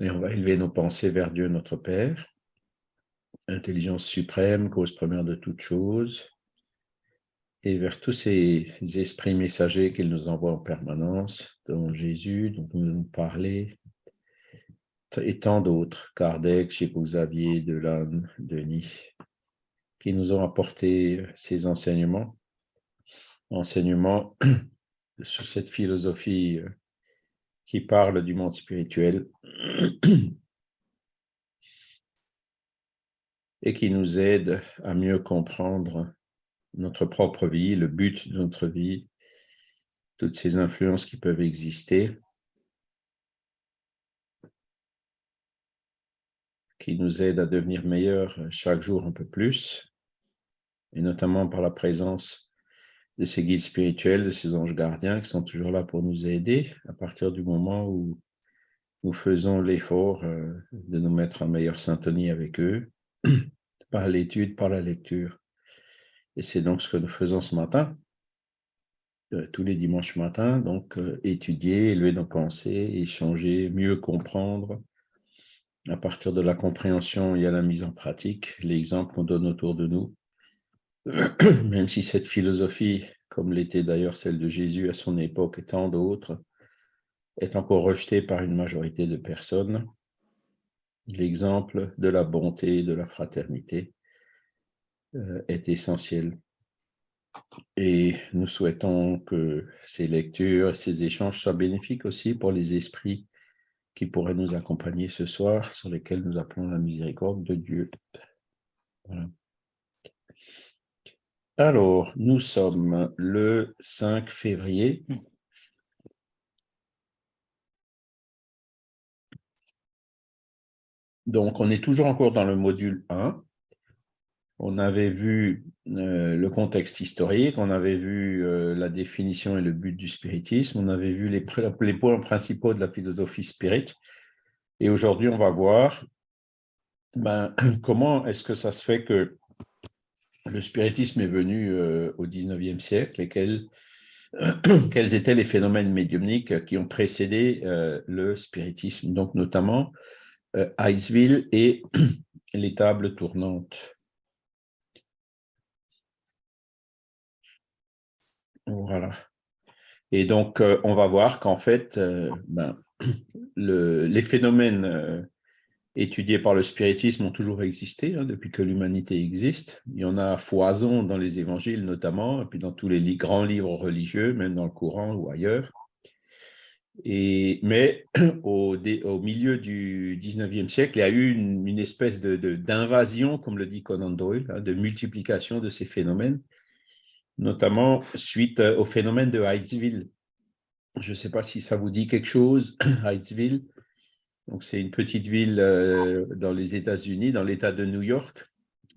Et on va élever nos pensées vers Dieu, notre Père, intelligence suprême, cause première de toutes choses, et vers tous ces esprits messagers qu'il nous envoie en permanence, dont Jésus, dont nous nous parler, et tant d'autres, Kardec, Chico Xavier, Delanne, Denis, qui nous ont apporté ces enseignements, enseignements sur cette philosophie euh, qui parle du monde spirituel et qui nous aide à mieux comprendre notre propre vie, le but de notre vie, toutes ces influences qui peuvent exister, qui nous aident à devenir meilleurs chaque jour un peu plus, et notamment par la présence de ces guides spirituels, de ces anges gardiens qui sont toujours là pour nous aider à partir du moment où nous faisons l'effort euh, de nous mettre en meilleure syntonie avec eux, par l'étude, par la lecture. Et c'est donc ce que nous faisons ce matin, euh, tous les dimanches matins, donc euh, étudier, élever nos pensées, échanger, mieux comprendre. À partir de la compréhension, il y a la mise en pratique, l'exemple qu'on donne autour de nous. Même si cette philosophie, comme l'était d'ailleurs celle de Jésus à son époque et tant d'autres, est encore rejetée par une majorité de personnes, l'exemple de la bonté, de la fraternité, euh, est essentiel. Et nous souhaitons que ces lectures, ces échanges soient bénéfiques aussi pour les esprits qui pourraient nous accompagner ce soir, sur lesquels nous appelons la miséricorde de Dieu. Alors, nous sommes le 5 février. Donc, on est toujours encore dans le module 1 on avait vu euh, le contexte historique, on avait vu euh, la définition et le but du spiritisme, on avait vu les, points principaux de la philosophie spirit. Et aujourd'hui, on va voir ben, comment est-ce que ça se fait que le spiritisme est venu euh, au 19e siècle et quels, étaient les phénomènes médiumniques qui ont précédé le spiritisme, donc notamment Iceville et les tables tournantes. Voilà. Et donc, euh, on va voir qu'en fait, euh, ben, les phénomènes euh, étudiés par le spiritisme ont toujours existé hein, depuis que l'humanité existe. Il y en a foison dans les évangiles notamment, et puis dans tous les grands livres religieux, même dans le Coran ou ailleurs. Et, mais au, milieu du 19e siècle, il y a eu une, espèce d'invasion, comme le dit Conan Doyle, hein, de multiplication de ces phénomènes notamment suite euh, au phénomène de Hydesville. Je ne sais pas si ça vous dit quelque chose, Hydesville. Donc, c'est une petite ville euh, dans les États-Unis, dans l'État de New York.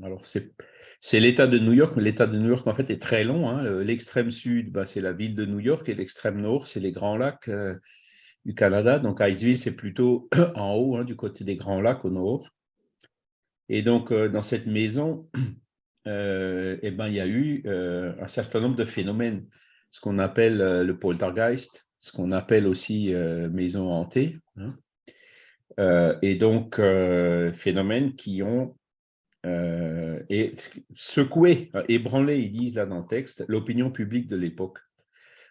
Alors, c'est l'État de New York, mais l'État de New York, en fait, est très long. Hein. L'extrême sud, bah, c'est la ville de New York, et l'extrême nord, c'est les Grands Lacs euh, du Canada. Donc, Hydesville, c'est plutôt en haut, hein, du côté des Grands Lacs, au nord. Et donc, dans cette maison, euh, eh ben, il y a eu euh, un certain nombre de phénomènes, ce qu'on appelle euh, le poltergeist, ce qu'on appelle aussi maison hantée, hein. Et donc phénomènes qui ont et secoué, ébranlé, ils disent là dans le texte, l'opinion publique de l'époque.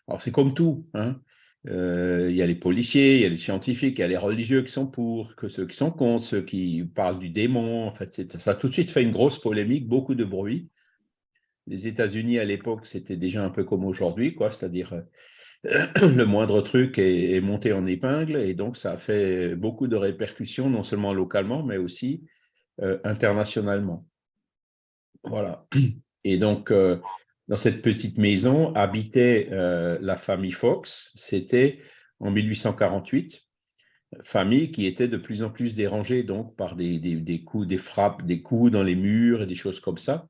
Alors c'est comme tout, hein. il y a les policiers, il y a les scientifiques, il y a les religieux qui sont pour, que ceux qui sont contre, ceux qui parlent du démon. En fait, ça a tout de suite fait une grosse polémique, beaucoup de bruit. Les États-Unis à l'époque, c'était déjà un peu comme aujourd'hui, quoi, c'est-à-dire euh, le moindre truc est, monté en épingle, et donc ça a fait beaucoup de répercussions, non seulement localement, mais aussi euh, internationalement. Voilà. Et donc, euh, dans cette petite maison habitait la famille Fox, c'était en 1848, famille qui était de plus en plus dérangée donc par des, coups, des frappes, des coups dans les murs et des choses comme ça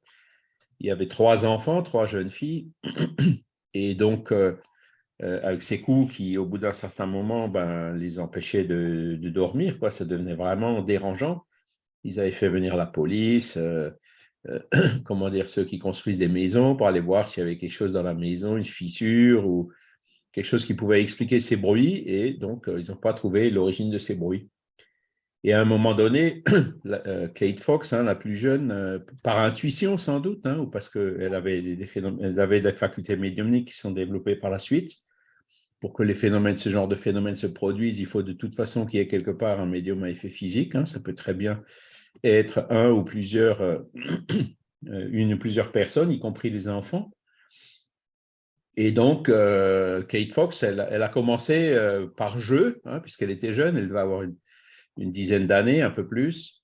il y avait trois enfants, trois jeunes filles, et donc euh, euh, avec ces coups qui, au bout d'un certain moment, ben, les empêchaient de, dormir, quoi, ça devenait vraiment dérangeant. Ils avaient fait venir la police, euh, comment dire, ceux qui construisent des maisons pour aller voir s'il y avait quelque chose dans la maison, une fissure ou quelque chose qui pouvait expliquer ces bruits, et donc ils n'ont pas trouvé l'origine de ces bruits. Et à un moment donné, Kate Fox, hein, la plus jeune, par intuition sans doute, hein, ou parce qu'elle avait des facultés médiumniques qui sont développées par la suite, pour que ce genre de phénomènes se produisent, il faut de toute façon qu'il y ait quelque part un médium à effet physique. Hein. ça peut très bien être un ou plusieurs, euh, une ou plusieurs personnes, y compris les enfants. Et donc, euh, Kate Fox, elle, a commencé euh, par jeu, hein, puisqu'elle était jeune, elle devait avoir une, dizaine d'années, un peu plus,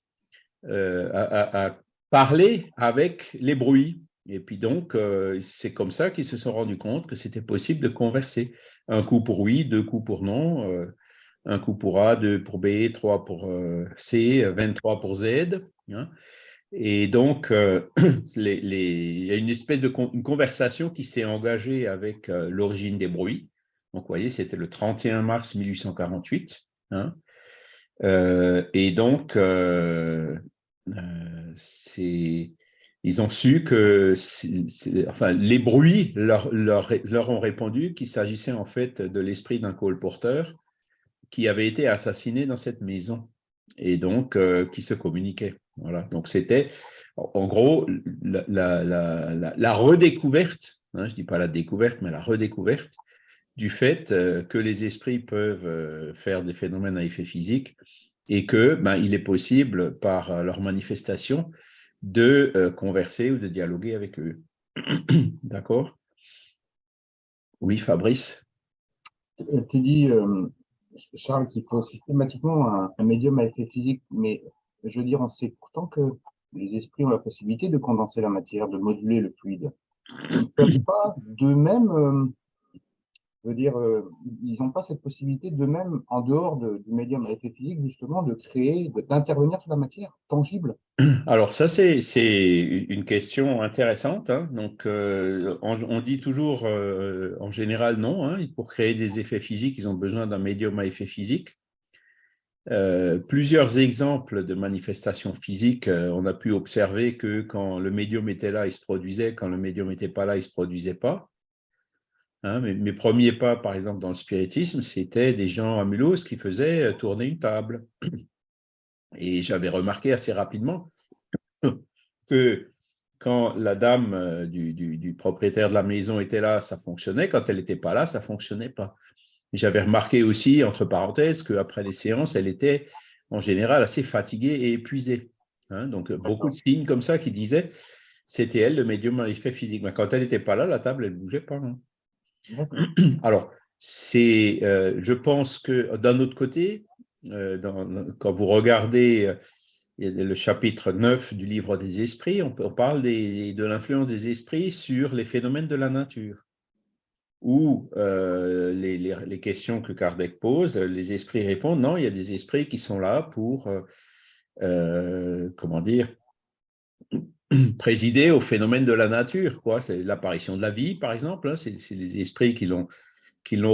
à, à, parler avec les bruits. Et puis donc, c'est comme ça qu'ils se sont rendus compte que c'était possible de converser. Un coup pour oui, deux coups pour non, euh, un coup pour A, deux pour B, trois pour euh, C, 23 pour Z. Hein. Et donc, euh, il y a une espèce de conversation qui s'est engagée avec l'origine des bruits. Donc, vous voyez, c'était le 31 mars 1848. Hein. et donc, c'est ils ont su que enfin, les bruits leur, ont répondu qu'il s'agissait en fait de l'esprit d'un colporteur qui avait été assassiné dans cette maison et donc euh, qui se communiquait. Voilà. Donc c'était en gros la, redécouverte, hein, je ne dis pas la découverte, mais la redécouverte du fait euh, que les esprits peuvent euh, faire des phénomènes à effet physique et que ben, est possible par leur manifestation de euh, converser ou de dialoguer avec eux. D'accord? Oui, Fabrice? Euh, Tu dis, euh, Charles, qu'il faut systématiquement un, médium à effet physique, mais je veux dire, on sait pourtant que les esprits ont la possibilité de condenser la matière, de moduler le fluide. Ils ne peuvent pas d'eux-mêmes je dire, euh, ils n'ont pas cette possibilité d'eux-mêmes, en dehors du médium à effet physique, justement, de créer, d'intervenir sur la matière tangible Alors ça, c'est une question intéressante. Hein. Donc, euh, on, dit toujours, euh, en général, non. Hein. Pour créer des effets physiques, ils ont besoin d'un médium à effet physique. plusieurs exemples de manifestations physiques, on a pu observer que quand le médium était là, il se produisait, quand le médium n'était pas là, il ne se produisait pas. Hein, mes, premiers pas, par exemple, dans le spiritisme, c'était des gens à Mulhouse qui faisaient euh, tourner une table. Et j'avais remarqué assez rapidement que quand la dame euh, du, propriétaire de la maison était là, ça fonctionnait. Quand elle n'était pas là, ça ne fonctionnait pas. J'avais remarqué aussi, entre parenthèses, qu'après les séances, elle était en général assez fatiguée et épuisée. Hein. donc, beaucoup de signes comme ça qui disaient c'était elle, le médium à effet physique. Mais quand elle n'était pas là, la table, elle ne bougeait pas. Hein. Alors, c'est, euh, je pense que d'un autre côté, euh, quand vous regardez euh, le chapitre 9 du livre des esprits, on, parle de l'influence des esprits sur les phénomènes de la nature. Ou les, les, questions que Kardec pose, les esprits répondent non, il y a des esprits qui sont là pour, comment dire, présider au phénomène de la nature. quoi. C'est l'apparition de la vie, par exemple. Hein. C'est les esprits qui l'ont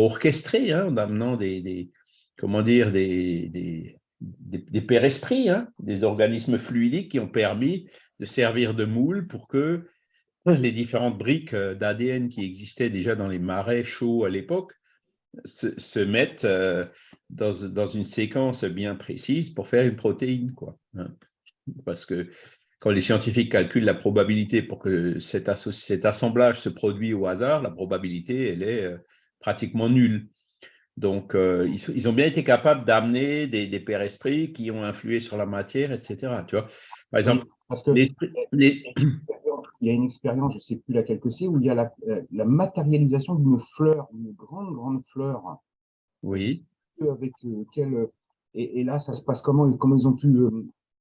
orchestré hein, en amenant des, comment dire des, des, des, pères esprits, hein, des organismes fluidiques qui ont permis de servir de moule pour que les différentes briques euh, d'ADN qui existaient déjà dans les marais chauds à l'époque se, mettent euh, dans, dans, une séquence bien précise pour faire une protéine. Quoi. Parce que quand les scientifiques calculent la probabilité pour que cet, assemblage se produise au hasard, la probabilité, elle est euh, pratiquement nulle. Donc, euh, ils, ont bien été capables d'amener des, des pères esprits qui ont influé sur la matière, etc. Tu vois Par exemple, il y a une expérience, je ne sais plus laquelle que c'est, où il y a la, euh, matérialisation d'une fleur, une grande, grande fleur. Oui. Avec et, et, là, ça se passe comment Comment ils ont pu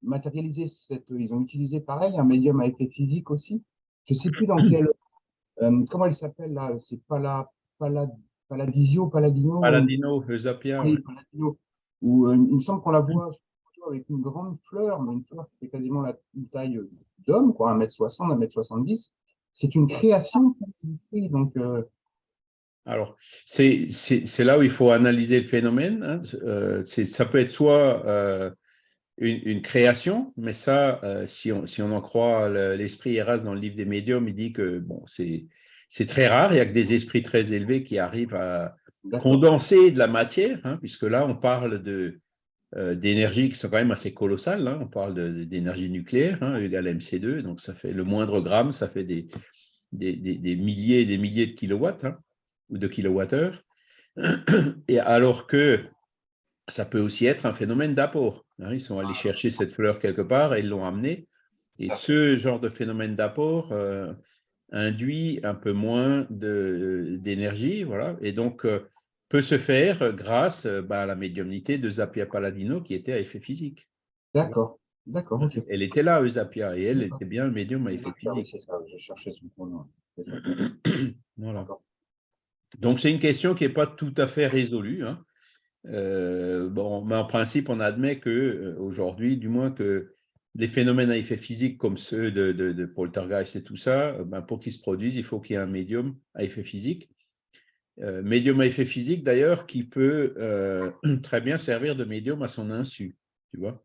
matérialiser cette. Ils ont utilisé pareil un médium à effet physique aussi. Je ne sais plus dans quel. Euh, comment il s'appelle là C'est Pala, Pala, Paladisio, Paladino Paladino, le Zapia. Oui, Paladino. Où, euh, il me semble qu'on la voit avec une grande fleur, mais une fleur qui fait quasiment la taille d'homme, quoi, 1m60, 1m70. C'est une création donc. Euh, alors, c'est là où il faut analyser le phénomène. Hein. ça peut être soit une, création, mais ça, euh, si, on, en croit l'esprit Eras dans le livre des médiums, il dit que bon, c'est très rare, il n'y a que des esprits très élevés qui arrivent à condenser de la matière, hein, puisque là, on parle de, d'énergie qui sont quand même assez colossales. Hein. On parle d'énergie nucléaire, hein, égale MC2, donc ça fait le moindre gramme, ça fait des, des, milliers et des milliers de kilowatts hein, ou de kilowattheures. Et alors que ça peut aussi être un phénomène d'apport. Ils sont allés chercher cette fleur quelque part et ils l'ont amenée. Et ce genre de phénomène d'apport euh, induit un peu moins d'énergie, voilà, et donc euh, peut se faire grâce euh, bah, à la médiumnité de Zapia Paladino qui était à effet physique. D'accord, d'accord. Elle était là, Zapia, et elle était bien médium à effet physique. C'est ça, je cherchais son pronom. voilà. Donc c'est une question qui n'est pas tout à fait résolue. Hein. Bon, mais en principe, on admet que aujourd'hui, du moins que des phénomènes à effet physique comme ceux de, poltergeist et tout ça, euh, ben, pour qu'ils se produisent, il faut qu'il y ait un médium à effet physique. Euh, médium à effet physique, d'ailleurs, qui peut euh, très bien servir de médium à son insu, tu vois.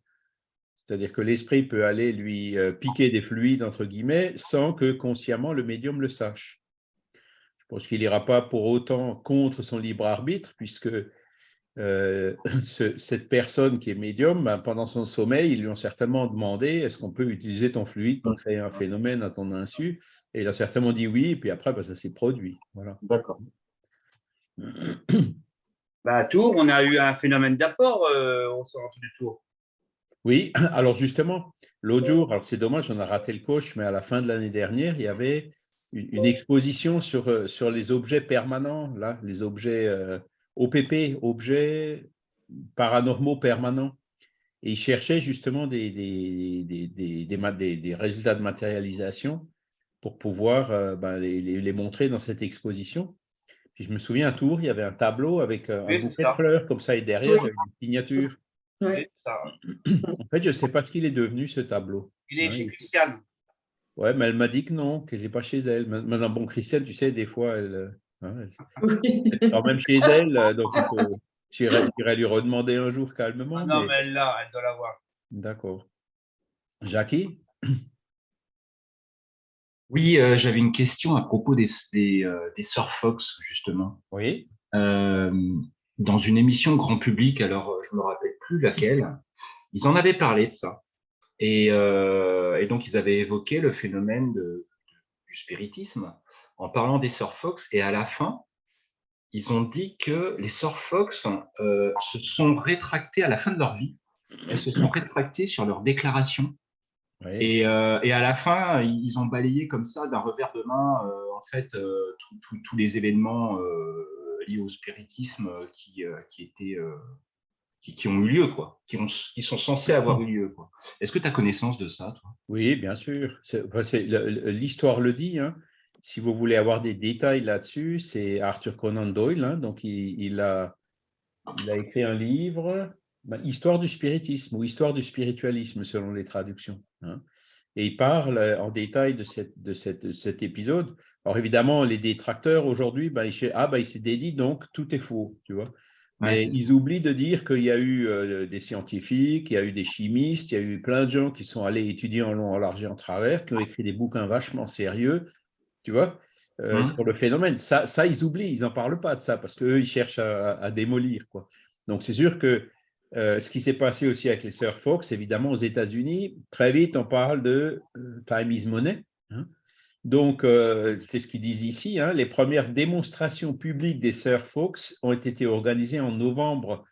C'est-à-dire que l'esprit peut aller lui piquer des fluides, entre guillemets, sans que consciemment le médium le sache. Je pense qu'il n'ira pas pour autant contre son libre arbitre, puisque euh, cette personne qui est médium, ben, pendant son sommeil, ils lui ont certainement demandé est-ce qu'on peut utiliser ton fluide pour créer un phénomène à ton insu? Et il a certainement dit oui, et puis après, ben, ça s'est produit. Voilà. D'accord. Bah, à Tours, on a eu un phénomène d'apport euh, au centre du Tour. Oui, alors justement, l'autre jour, alors c'est dommage, on a raté le coach, mais à la fin de l'année dernière, il y avait une, exposition sur, euh, sur les objets permanents, là, les objets OPP, objets paranormaux permanents. Et il cherchait justement des, des, résultats de matérialisation pour pouvoir euh, ben, les, montrer dans cette exposition. Puis je me souviens, un tour, il y avait un tableau avec euh, un bouquet de fleurs comme ça, et derrière, une signature. en fait, je ne sais pas ce qu'il est devenu, ce tableau. Il est chez Christiane. Ouais, mais elle m'a dit que non, qu'elle n'est pas chez elle. Maintenant, bon, Christiane, tu sais, des fois, elle, euh, Hein, elle, même chez elle, euh, donc j'irai lui redemander un jour calmement. Ah non, mais, elle l'a, elle doit l'avoir. D'accord. Jackie? Oui, euh, j'avais une question à propos des, des, euh, Surfox, justement. Oui. dans une émission grand public, alors je ne me rappelle plus laquelle, ils en avaient parlé de ça. Et, et donc, ils avaient évoqué le phénomène de, du spiritisme en parlant des Fox, et à la fin, ils ont dit que les Surfox euh, se sont rétractés à la fin de leur vie. Elles se sont rétractées sur leur déclaration. Et, euh, et, à la fin, ils ont balayé comme ça d'un revers de main, euh, en fait, euh, tous les événements liés au spiritisme qui, qui étaient qui, ont eu lieu, quoi, qui, ont, qui sont censés avoir eu lieu. Est-ce que tu as connaissance de ça, toi? Oui, bien sûr. L'histoire le dit. Hein si vous voulez avoir des détails là-dessus, c'est Arthur Conan Doyle. Hein. donc, il, a, il, a, écrit un livre, ben, Histoire du spiritisme ou Histoire du spiritualisme, selon les traductions. Hein. et il parle en détail de, cette, de, cette, cet épisode. Alors, évidemment, les détracteurs aujourd'hui, ben, ils, ah, ben, il s'est dédit, donc tout est faux, tu vois. Mais ils oublient de dire qu'il y a eu euh, des scientifiques, il y a eu des chimistes, il y a eu plein de gens qui sont allés étudier en long, en large et en travers, qui ont écrit des bouquins vachement sérieux tu vois, euh, mmh. sur le phénomène. Ça, ça, ils oublient, ils n'en parlent pas de ça parce qu'eux, ils cherchent à, démolir. Quoi. Donc, c'est sûr que euh, ce qui s'est passé aussi avec les sœurs Fox, évidemment, aux États-Unis, très vite, on parle de euh, time is money. Hein. Donc, c'est ce qu'ils disent ici. Hein. les premières démonstrations publiques des sœurs Fox ont été organisées en novembre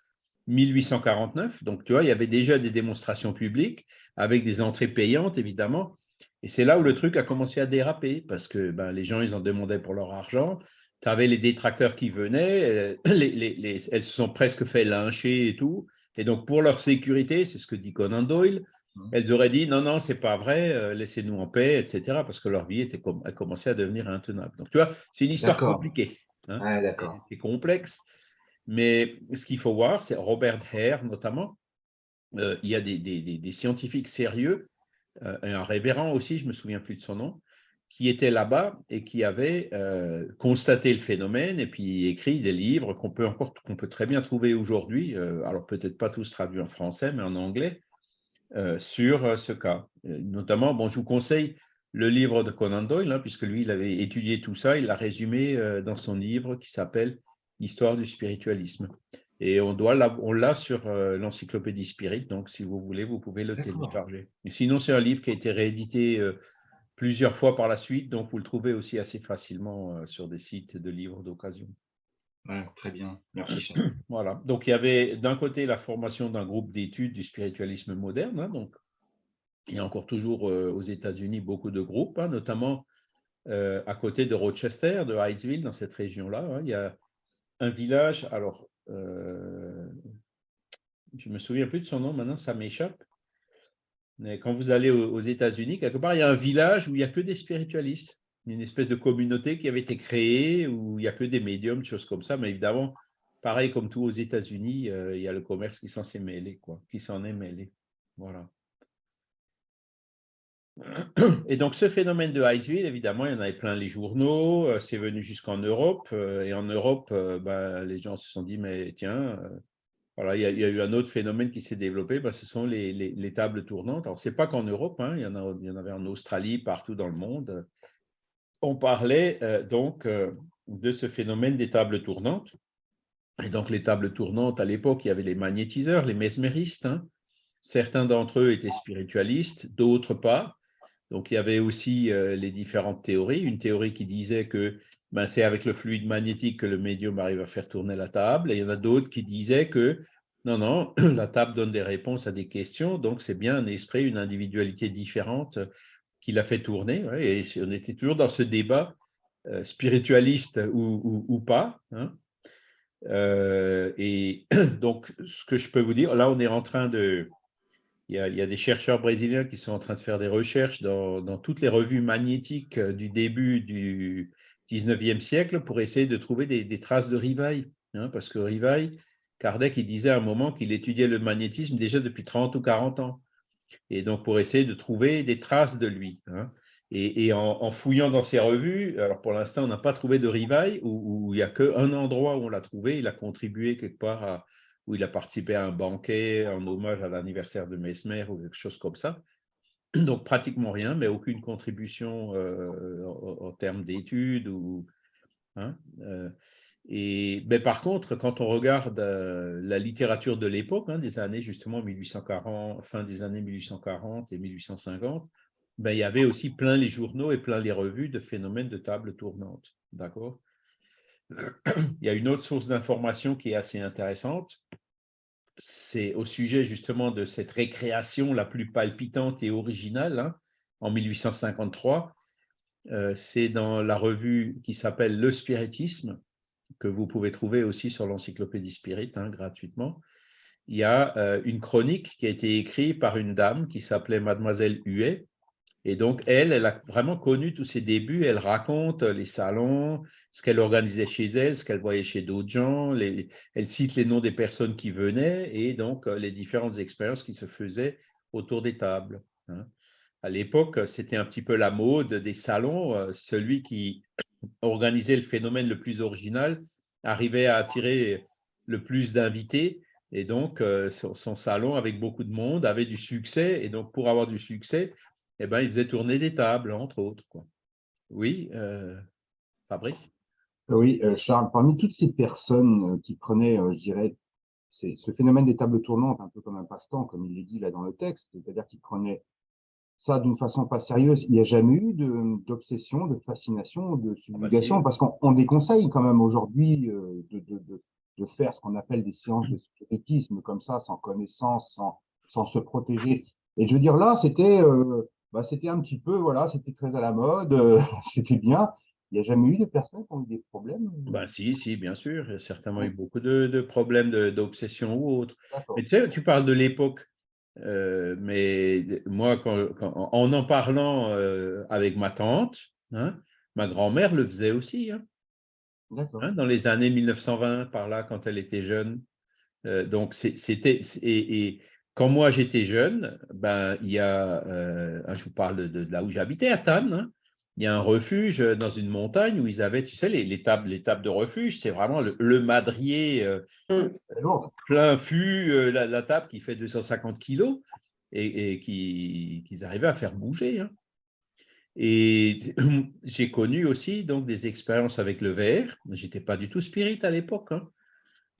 1849. Donc, tu vois, il y avait déjà des démonstrations publiques avec des entrées payantes, évidemment. Et c'est là où le truc a commencé à déraper, parce que ben, les gens, ils en demandaient pour leur argent. Tu avais les détracteurs qui venaient, euh, elles se sont presque fait lyncher et tout. Et donc, pour leur sécurité, c'est ce que dit Conan Doyle, mmh. elles auraient dit non, non, c'est pas vrai, euh, laissez-nous en paix, etc. Parce que leur vie était a commencé à devenir intenable. Donc, tu vois, c'est une histoire compliquée. Hein, d'accord. C'est complexe. Mais ce qu'il faut voir, c'est Robert Hare notamment. Euh, il y a des, des, des, scientifiques sérieux un révérend aussi, je ne me souviens plus de son nom, qui était là-bas et qui avait euh, constaté le phénomène et puis écrit des livres qu'on peut encore qu'on peut très bien trouver aujourd'hui, euh, alors peut-être pas tous traduits en français, mais en anglais, sur ce cas. Notamment, bon, je vous conseille le livre de Conan Doyle, hein, puisque lui, il avait étudié tout ça, il l'a résumé dans son livre qui s'appelle Histoire du spiritualisme. Et on doit l'a- on l'a sur euh, l'encyclopédie Spirit, donc si vous voulez, vous pouvez le télécharger. Et sinon, c'est un livre qui a été réédité euh, plusieurs fois par la suite, donc vous le trouvez aussi assez facilement euh, sur des sites de livres d'occasion. Ouais, très bien. Merci, Charles. Voilà. Donc, il y avait d'un côté la formation d'un groupe d'études du spiritualisme moderne. hein, donc, il y a encore toujours aux États-Unis beaucoup de groupes, hein, notamment à côté de Rochester, de Hydesville, dans cette région-là. hein, il y a un village. Alors, euh, je me souviens plus de son nom maintenant, ça m'échappe. Mais quand vous allez aux, États-Unis, quelque part, il y a un village où il n'y a que des spiritualistes. Une espèce de communauté qui avait été créée où il n'y a que des médiums, des choses comme ça. Mais évidemment, pareil comme tout aux États-Unis, euh, il y a le commerce qui s'en s'est mêlé, quoi, qui s'en est mêlé. Voilà. Et donc, ce phénomène de Iceville, évidemment, il y en avait plein les journaux, euh, c'est venu jusqu'en Europe. euh, et en Europe, ben, les gens se sont dit, mais tiens, voilà, il y, a, eu un autre phénomène qui s'est développé, ben, ce sont les, les- les tables tournantes. Alors, ce n'est pas qu'en Europe, hein, il, y en a, il y en avait en Australie, partout dans le monde. On parlait donc de ce phénomène des tables tournantes. Et donc, les tables tournantes, à l'époque, il y avait les magnétiseurs, les mesméristes. hein. Certains d'entre eux étaient spiritualistes, d'autres pas. Donc, il y avait aussi euh, les différentes théories. Une théorie qui disait que ben, c'est avec le fluide magnétique que le médium arrive à faire tourner la table. Et il y en a d'autres qui disaient que non, non, la table donne des réponses à des questions. Donc, c'est bien un esprit, une individualité différente qui l'a fait tourner. et on était toujours dans ce débat euh, spiritualiste ou, pas. hein. Euh, et donc, ce que je peux vous dire, là, on est en train de. Il y, a, des chercheurs brésiliens qui sont en train de faire des recherches dans, toutes les revues magnétiques euh, du début du 19e siècle pour essayer de trouver des, traces de Rivail. hein, parce que Rivail, Kardec, il disait à un moment qu'il étudiait le magnétisme déjà depuis 30 ou 40 ans. Et donc, pour essayer de trouver des traces de lui. hein. Et, en fouillant dans ces revues, alors pour l'instant, on n'a pas trouvé de Rivail, où, où il n'y a qu'un endroit où on l'a trouvé. Il a contribué quelque part à, où il a participé à un banquet en hommage à l'anniversaire de Mesmer ou quelque chose comme ça. Donc, pratiquement rien, mais aucune contribution euh, en, termes d'études. Ou, hein, euh, et, mais par contre, quand on regarde euh, la littérature de l'époque, hein, des années justement 1840, fin des années 1840 et 1850, ben, il y avait aussi plein les journaux et plein les revues de phénomènes de table tournante. D'accord? Il y a une autre source d'information qui est assez intéressante. C'est au sujet justement de cette récréation la plus palpitante et originale hein, en 1853. Euh, c'est dans la revue qui s'appelle Le Spiritisme, que vous pouvez trouver aussi sur l'encyclopédie Spirit hein, gratuitement. Il y a euh, une chronique qui a été écrite par une dame qui s'appelait Mademoiselle Huet. Et donc, elle, elle a vraiment connu tous ses débuts. Elle raconte les salons, ce qu'elle organisait chez elle, ce qu'elle voyait chez d'autres gens. Elle cite les noms des personnes qui venaient et donc euh, les différentes expériences qui se faisaient autour des tables. hein. À l'époque, c'était un petit peu la mode des salons. Euh, Celui qui organisait le phénomène le plus original arrivait à attirer le plus d'invités. Et donc, euh, son salon, avec beaucoup de monde, avait du succès. Et donc, pour avoir du succès, eh ben, il faisait tourner des tables, entre autres. quoi. Oui, euh, Fabrice? Oui, euh, Charles, parmi toutes ces personnes euh, qui prenaient, je dirais, ce phénomène des tables tournantes, un peu comme un passe-temps, comme il est dit là dans le texte, c'est-à-dire qu'ils prenaient ça d'une façon pas sérieuse. Il n'y a jamais eu d'obsession, de, fascination, de subjugation, si. parce qu'on on déconseille quand même aujourd'hui de, de, de, de faire ce qu'on appelle des séances de spiritisme comme ça, sans connaissance, sans, sans se protéger. Et je veux dire, là, c'était euh, bah, c'était un petit peu, voilà, c'était très à la mode, euh, c'était bien. Il n'y a jamais eu de personnes qui ont eu des problèmes. ben, Si, si, bien sûr. Il y a certainement eu beaucoup de, de problèmes de- d'obsession ou autre. Mais tu sais, tu parles de l'époque. euh, mais moi, quand- quand- en en parlant euh, avec ma tante, hein, ma grand-mère le faisait aussi. hein. Hein, dans les années 1920, par là, quand elle était jeune. Euh, donc, c'était. c'est- Et, et quand moi j'étais jeune, ben, il y a. euh, je vous parle de, de là où j'habitais, à Tannes. hein, il y a un refuge dans une montagne où ils avaient, tu sais, les, les tables, les tables de refuge, c'est vraiment le, le madrier euh, lourd. plein fût, euh, la, la table qui fait 250 kilos et, et qui- qu'ils arrivaient à faire bouger. hein. Et j'ai connu aussi donc des expériences avec le verre. J'étais pas du tout spirit à l'époque. hein.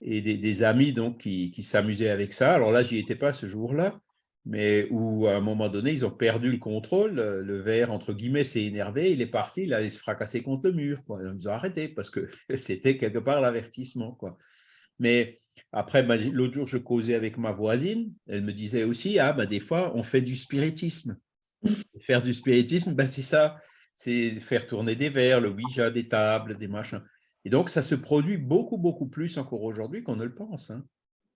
Et des, amis donc, qui, s'amusaient avec ça. Alors là, j'y étais pas ce jour-là, mais où à un moment donné, ils ont perdu le contrôle. Le verre, entre guillemets, s'est énervé, il est parti, il allait se fracasser contre le mur. Ils ont arrêté parce que c'était quelque part l'avertissement. Mais après, l'autre jour, je causais avec ma voisine, elle me disait aussi, ah, ben, des fois, on fait du spiritisme. Faire du spiritisme, ben, c'est ça, c'est faire tourner des verres, le Ouija, des tables, des machins. Et donc, ça se produit beaucoup, beaucoup plus encore aujourd'hui qu'on ne le pense. Hein.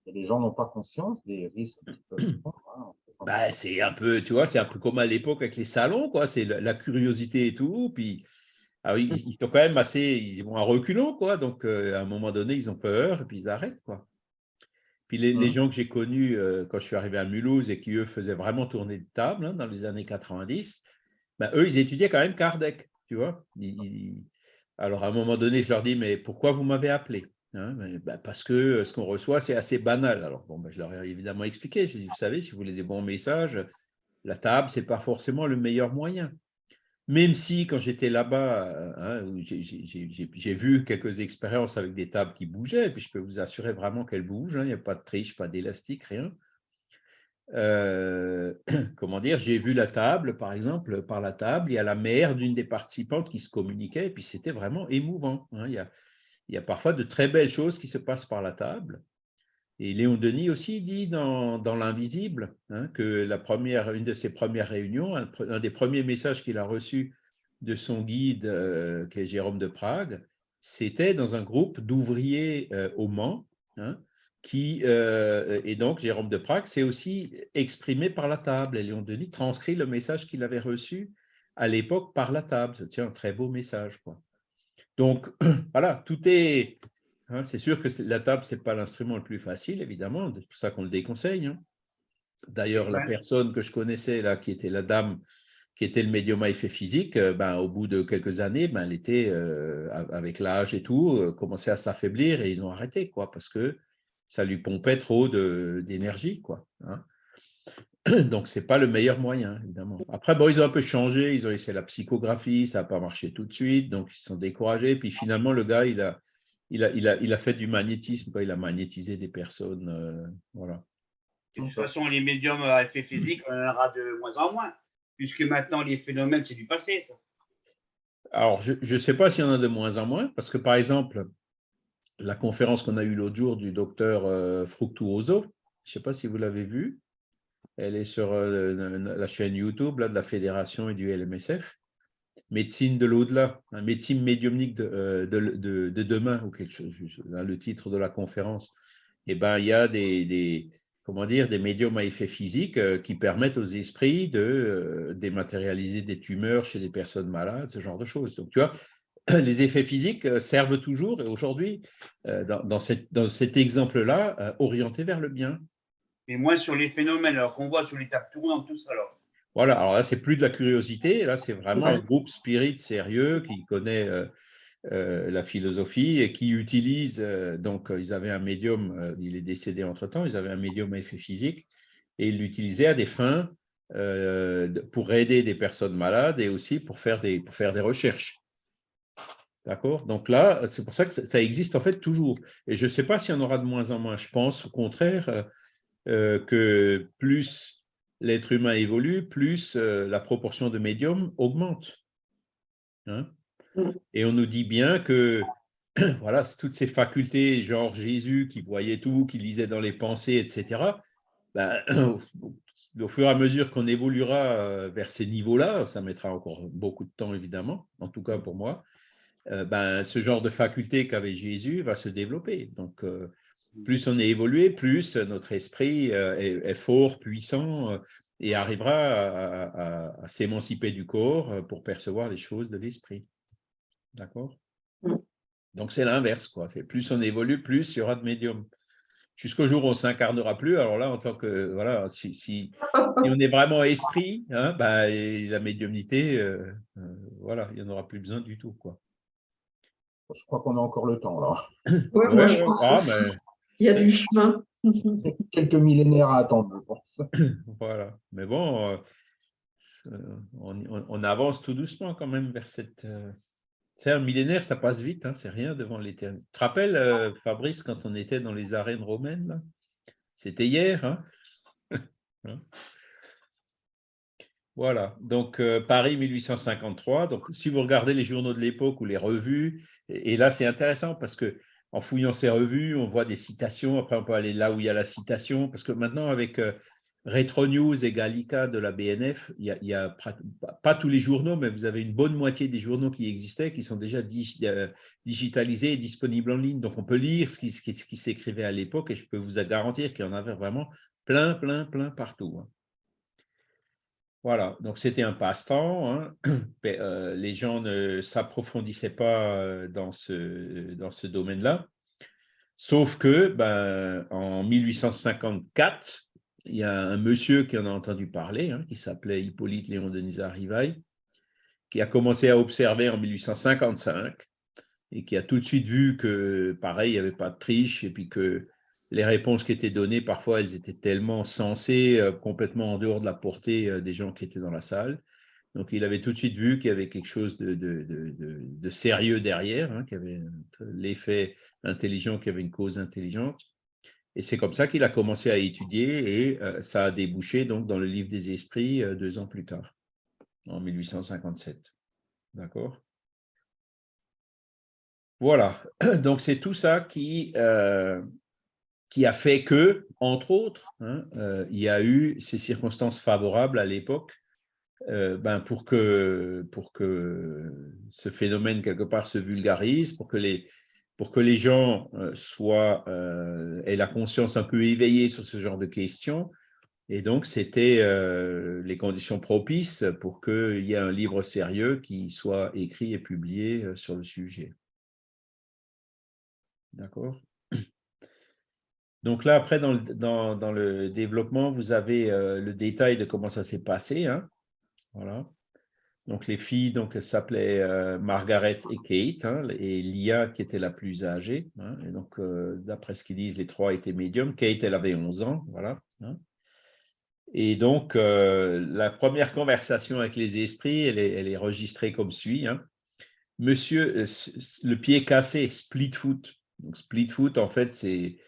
Et les gens n'ont pas conscience des risques qu'ils peuvent prendre. Hein. Bah, c'est un peu, tu vois, c'est un peu comme à l'époque avec les salons, quoi. C'est la, curiosité et tout. Puis, alors, ils, ils, sont quand même assez, ils vont à reculons, quoi. Donc, euh, à un moment donné, ils ont peur et puis ils arrêtent, quoi. Puis les, les mmh. gens que j'ai connus euh, quand je suis arrivé à Mulhouse et qui, eux, faisaient vraiment tourner de table hein, dans les années 90, ben, eux, ils étudiaient quand même Kardec, tu vois. Alors, à un moment donné, je leur dis, mais pourquoi vous m'avez appelé Hein, bah, parce que euh, ce qu'on reçoit, c'est assez banal. Alors, bah, je leur ai évidemment expliqué. Je dit, vous savez, si vous voulez des bons messages, la table, ce n'est pas forcément le meilleur moyen. Même si, quand j'étais là-bas, euh, hein, j'ai vu quelques expériences avec des tables qui bougeaient, et puis je peux vous assurer vraiment qu'elles bougent. Hein, il n'y a pas de triche, pas d'élastique, rien. Euh, comment dire, j'ai vu la table, par exemple, par la table, il y a la mère d'une des participantes qui se communiquait, et puis c'était vraiment émouvant. il y a, il y a parfois de très belles choses qui se passent par la table. Et Léon Denis aussi dit dans, L'Invisible hein, que la première, une de ses premières réunions, un, des premiers messages qu'il a reçus de son guide, euh, qui est Jérôme de Prague, c'était dans un groupe d'ouvriers euh, au Mans, hein, qui, euh, et donc Jérôme de Prague s'est aussi exprimé par la table. Et Léon Denis transcrit le message qu'il avait reçu à l'époque par la table. C'est un très beau message. Quoi. Donc, voilà, tout est... Hein, c'est sûr que la table, ce n'est pas l'instrument le plus facile, évidemment, c'est pour ça qu'on le déconseille. Hein. D'ailleurs, la personne que je connaissais, là, qui était la dame, qui était le médium à effet physique, euh, ben, au bout de quelques années, ben, elle était, euh, avec l'âge et tout, euh, commençait à s'affaiblir et ils ont arrêté, quoi, parce que ça lui pompait trop d'énergie, quoi. Hein. Donc, ce n'est pas le meilleur moyen, évidemment. Après, bon, ils ont un peu changé, ils ont essayé la psychographie, ça n'a pas marché tout de suite, donc ils se sont découragés. Puis finalement, le gars, il a, il a, il a, il a fait du magnétisme, quoi. il a magnétisé des personnes. Euh, voilà. De toute façon, les médiums à effet physique, on en aura de moins en moins, puisque maintenant, les phénomènes, c'est du passé, ça. Alors, je ne sais pas s'il y en a de moins en moins, parce que par exemple, la conférence qu'on a eue l'autre jour du docteur euh, Fructuoso, je ne sais pas si vous l'avez vue, elle est sur euh, la chaîne YouTube de la Fédération et du LMSF. Médecine de l'au-delà, hein, médecine médiumnique euh, de, de, de, demain, ou quelque chose, le titre de la conférence. Eh ben, il y a des, comment dire, des médiums à effet physique qui permettent aux esprits de dématérialiser des tumeurs chez des personnes malades, ce genre de choses. Donc, tu vois, les effets physiques servent toujours, et aujourd'hui, dans, dans, dans, cet exemple-là, orientés vers le bien mais moins sur les phénomènes, alors qu'on voit sur les tables tournantes, tout ça. Alors. Voilà, alors là, c'est plus de la curiosité, là, c'est vraiment un groupe spirit sérieux qui connaît euh, euh, la philosophie et qui utilise, euh, donc ils avaient un médium, il est décédé entre-temps, ils avaient un médium à effet physique et ils l'utilisaient à des fins pour aider des personnes malades et aussi pour faire des, pour faire des recherches. D'accord? Donc là, c'est pour ça que ça existe en fait toujours. Et je ne sais pas s'il y en aura de moins en moins. Je pense au contraire euh, que plus l'être humain évolue, plus euh, la proportion de médiums augmente. Hein? Et on nous dit bien que voilà, toutes ces facultés, genre Jésus qui voyait tout, qui lisait dans les pensées, etc., ben, au fur et à mesure qu'on évoluera euh, vers ces niveaux-là, ça mettra encore beaucoup de temps évidemment, en tout cas pour moi, ben, ce genre de faculté qu'avait Jésus va se développer. Donc, plus on est évolué, plus notre esprit euh, est, fort, puissant euh, et arrivera à, s'émanciper du corps euh, pour percevoir les choses de l'esprit. D'accord? Mm. Donc c'est l'inverse, quoi. Plus on évolue, plus il y aura de médium. Jusqu'au jour où on s'incarnera plus, alors là, en tant que voilà, si, on est vraiment esprit, hein, bah, la médiumnité, voilà, il n'y en aura plus besoin du tout, quoi. Je crois qu'on a encore le temps là. Ouais, moi, je pense ah, il y a du chemin. Quelques millénaires à attendre, je pense. Voilà. Mais bon, euh, on, avance tout doucement quand même vers cette, euh, C'est un millénaire, ça passe vite, hein, c'est rien devant l'éternité. Tu te rappelles, euh, Fabrice, quand on était dans les arènes romaines C'était hier. Hein Hein? Voilà, donc euh, Paris 1853. Donc, si vous regardez les journaux de l'époque ou les revues, et, là c'est intéressant parce que en fouillant ces revues, on voit des citations. Après, on peut aller là où il y a la citation, parce que maintenant avec euh, Retro News et Gallica de la BNF, il y a, pas tous les journaux, mais vous avez une bonne moitié des journaux qui existaient qui sont déjà euh, digitalisés et disponibles en ligne. Donc, on peut lire ce qui, s'écrivait à l'époque et je peux vous garantir qu'il y en avait vraiment Plein, plein, plein partout. Hein. Voilà, donc c'était un passe-temps. Hein. Euh, les gens ne s'approfondissaient pas euh, dans ce, dans ce domaine-là. Sauf que, ben, en 1854, il y a un monsieur qui en a entendu parler, hein, qui s'appelait Hippolyte Léon Denis Rivail, qui a commencé à observer en 1855 et qui a tout de suite vu que, pareil, il n'y avait pas de triche et puis que les réponses qui étaient données, parfois, elles étaient tellement sensées, euh, complètement en dehors de la portée euh, des gens qui étaient dans la salle. Donc, il avait tout de suite vu qu'il y avait quelque chose de, sérieux derrière, hein, qu'il y avait l'effet intelligent, qu'il y avait une cause intelligente. Et c'est comme ça qu'il a commencé à étudier et euh, ça a débouché donc dans le livre des esprits deux ans plus tard, en 1857. D'accord? Voilà, donc c'est tout ça qui, qui a fait que, entre autres, hein, euh, il y a eu ces circonstances favorables à l'époque euh, ben pour, que, pour que ce phénomène, quelque part, se vulgarise, pour que les, pour que les gens euh, soient, aient la conscience un peu éveillée sur ce genre de questions. Et donc, c'était les conditions propices pour qu'il y ait un livre sérieux qui soit écrit et publié sur le sujet. D'accord? Donc là, après, dans le, développement, vous avez euh, le détail de comment ça s'est passé. Hein. Voilà. Donc les filles, donc s'appelaient euh, Margaret et Kate, hein, et Lia qui était la plus âgée. Hein. et donc, euh, d'après ce qu'ils disent, les trois étaient médiums. Kate, elle avait 11 ans, voilà. Et donc, la première conversation avec les esprits, elle est, elle est enregistrée comme suit. Monsieur, le pied cassé, split foot. Donc, split foot, en fait, c'est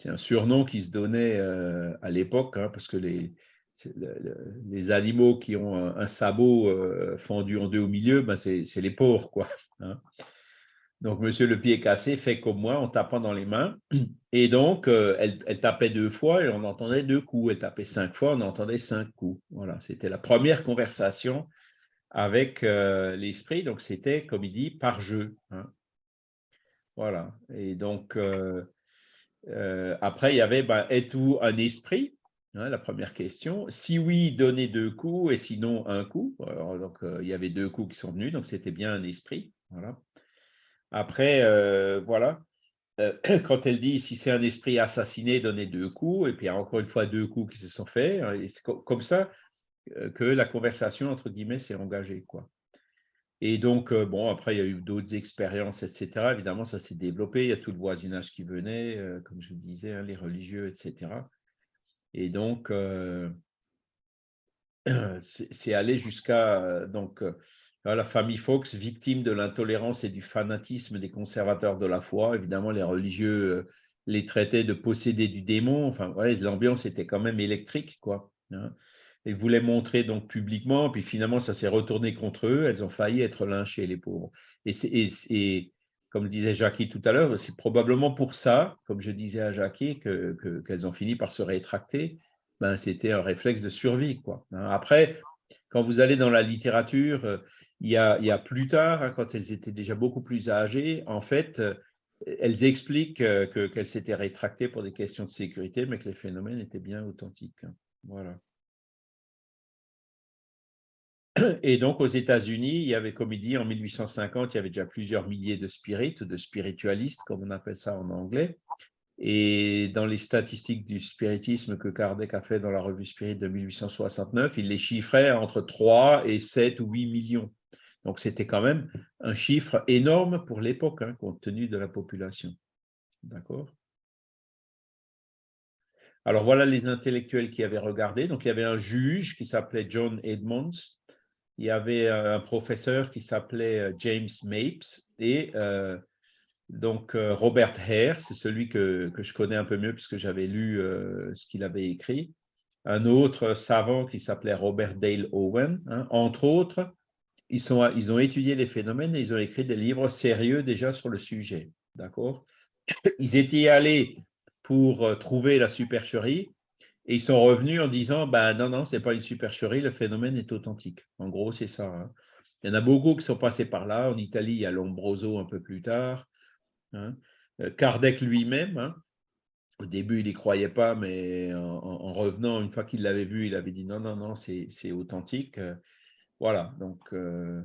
c'est un surnom qui se donnait euh, à l'époque, hein, parce que les, animaux qui ont un, sabot euh, fendu en deux au milieu, ben c'est les pauvres. Quoi, hein. Donc, monsieur le pied cassé fait comme moi en tapant dans les mains. Et donc, euh, elle, elle, tapait deux fois et on entendait deux coups. Elle tapait cinq fois, on entendait cinq coups. Voilà, c'était la première conversation avec l'esprit. Donc, c'était, comme il dit, par jeu. Hein. Voilà. Et donc, euh, après, il y avait, ben, êtes-vous un esprit hein, La première question. Si oui, donnez deux coups et sinon un coup. donc, euh, il y avait deux coups qui sont venus, donc c'était bien un esprit. Voilà. Après, euh, voilà. quand elle dit si c'est un esprit assassiné, donnez deux coups, et puis encore une fois deux coups qui se sont faits. Hein, c'est comme ça que la conversation, entre guillemets, s'est engagée. Quoi. Et donc, euh, bon, après, il y a eu d'autres expériences, etc. Évidemment, ça s'est développé. Il y a tout le voisinage qui venait, euh, comme je disais, hein, les religieux, etc. Et donc, euh, c'est allé jusqu'à donc la famille Fox, victime de l'intolérance et du fanatisme des conservateurs de la foi. Évidemment, les religieux les traitaient de posséder du démon. Enfin, l'ambiance était quand même électrique, quoi. Hein et voulaient montrer donc publiquement, puis finalement ça s'est retourné contre eux, elles ont failli être lynchées, les pauvres. Et, comme disait Jackie tout à l'heure, c'est probablement pour ça, comme je disais à Jackie, qu'elles que, ont fini par se rétracter. Ben, C'était un réflexe de survie. Quoi. Hein. Après, quand vous allez dans la littérature, euh, il y a, il y a plus tard, hein, quand elles étaient déjà beaucoup plus âgées, en fait, euh, elles expliquent euh, qu'elles s'étaient rétractées pour des questions de sécurité, mais que les phénomènes étaient bien authentiques. Hein. Voilà. Et donc, aux États-Unis, il y avait, comme il dit, en 1850, il y avait déjà plusieurs milliers de spirites, de spiritualistes, comme on appelle ça en anglais. Et dans les statistiques du spiritisme que Kardec a fait dans la revue Spirit de 1869, il les chiffrait entre 3 et 7 ou 8 millions. Donc, c'était quand même un chiffre énorme pour l'époque, hein, compte tenu de la population. D'accord? Alors voilà les intellectuels qui avaient regardé. Donc il y avait un juge qui s'appelait John Edmonds il y avait un professeur qui s'appelait James Mapes et donc Robert Hare, c'est celui que, je connais un peu mieux puisque j'avais lu ce qu'il avait écrit. Un autre savant qui s'appelait Robert Dale Owen, hein. entre autres, ils, sont, ils ont étudié les phénomènes et ils ont écrit des livres sérieux déjà sur le sujet. D'accord? Ils étaient allés pour euh, trouver la supercherie et ils sont revenus en disant ben non, non, ce n'est pas une supercherie, le phénomène est authentique. En gros, c'est ça. Hein. Il y en a beaucoup qui sont passés par là. En Italie, il y a Lombroso un peu plus tard. Hein. Euh, Kardec lui-même, hein. au début, il n'y croyait pas, mais en, revenant, une fois qu'il l'avait vu, il avait dit non, non, non, c'est authentique. Voilà, donc euh,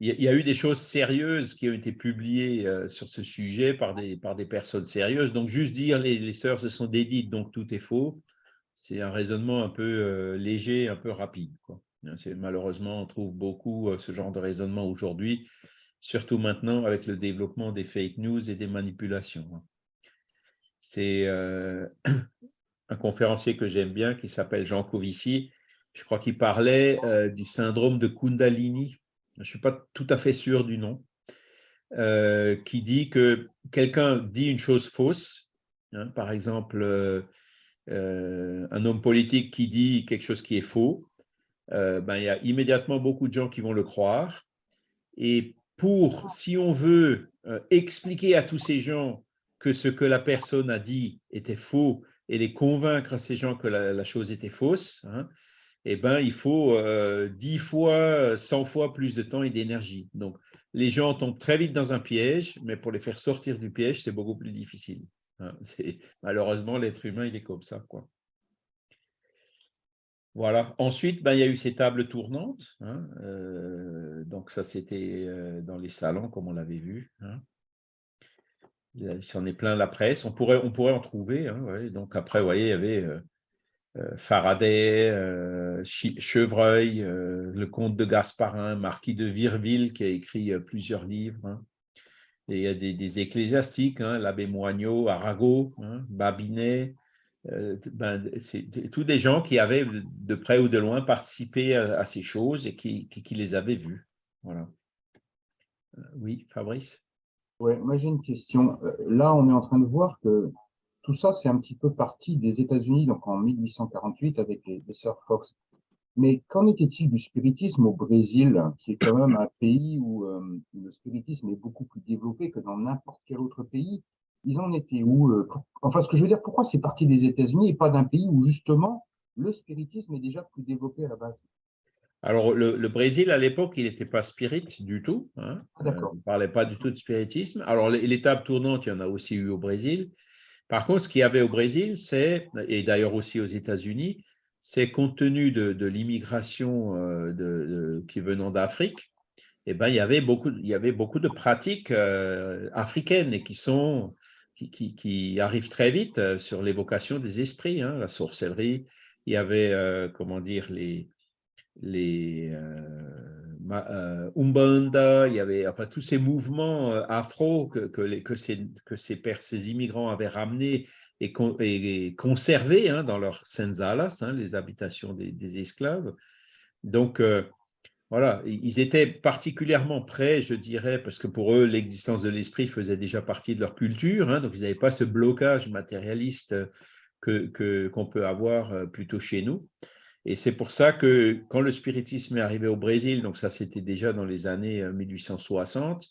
il y, a eu des choses sérieuses qui ont été publiées euh, sur ce sujet par des, par des personnes sérieuses. Donc, juste dire les, les sœurs se sont dédites, donc tout est faux, c'est un raisonnement un peu euh, léger, un peu rapide. Malheureusement, on trouve beaucoup ce genre de raisonnement aujourd'hui, surtout maintenant avec le développement des fake news et des manipulations. Hein. C'est un conférencier que j'aime bien qui s'appelle Jean Covici, je crois qu'il parlait euh, du syndrome de Kundalini, je ne suis pas tout à fait sûr du nom, euh, qui dit que quelqu'un dit une chose fausse, hein, par exemple, euh, un homme politique qui dit quelque chose qui est faux, ben, il y a immédiatement beaucoup de gens qui vont le croire. Et pour, si on veut expliquer à tous ces gens que ce que la personne a dit était faux et les convaincre ces gens que la, chose était fausse, hein, eh ben, il faut euh, 10 fois, 100 fois plus de temps et d'énergie. Donc, les gens tombent très vite dans un piège, mais pour les faire sortir du piège, c'est beaucoup plus difficile. Hein. Malheureusement, l'être humain, il est comme ça. Voilà. Ensuite, ben, il y a eu ces tables tournantes. Hein. Euh, donc, ça, c'était euh, dans les salons, comme on l'avait vu. Hein. Il s'en est plein la presse. On pourrait, en trouver. Donc, après, vous voyez, il y avait euh, Faraday, Chevreuil, le comte de Gasparin, marquis de Virville, qui a écrit plusieurs livres. Il y a des, ecclésiastiques, hein, l'abbé Moignot, Arago, hein, Babinet, ben, c'est tous des gens qui avaient de près ou de loin participé à, ces choses et qui, les avaient vues. Voilà. oui, Fabrice? Oui, moi j'ai une question. Là, on est en train de voir que tout ça, c'est un petit peu parti des États-Unis, donc en 1848 avec les, sœurs Fox. Mais qu'en était-il du spiritisme au Brésil, qui est quand même un pays où euh, le spiritisme est beaucoup plus développé que dans n'importe quel autre pays? Ils en étaient où euh, Enfin, ce que je veux dire, pourquoi c'est parti des États-Unis et pas d'un pays où justement le spiritisme est déjà plus développé à la base? Alors, le, Brésil, à l'époque, il n'était pas spirit du tout. Hein. Ah, euh, il ne parlait pas du tout de spiritisme. Alors, l'étape tournante, il y en a aussi eu au Brésil. Par contre, ce qu'il y avait au Brésil, c'est, et d'ailleurs aussi aux États-Unis, c'est compte tenu de, l'immigration euh, qui venant d'Afrique, eh ben, il, y avait beaucoup, il y avait beaucoup de pratiques euh, africaines et qui, sont, qui, arrivent très vite euh, sur l'évocation des esprits, hein, la sorcellerie. Il y avait, comment dire, les, les Umbanda, il y avait enfin, tous ces mouvements afro que, ces, que ces, ces, immigrants avaient ramenés et, conservés hein, dans leurs senzalas, hein, les habitations des, esclaves. Donc, euh, voilà, ils étaient particulièrement prêts, je dirais, parce que pour eux, l'existence de l'esprit faisait déjà partie de leur culture, hein, donc ils n'avaient pas ce blocage matérialiste qu'on que, peut avoir plutôt chez nous. Et c'est pour ça que quand le spiritisme est arrivé au Brésil, donc ça c'était déjà dans les années 1860, euh,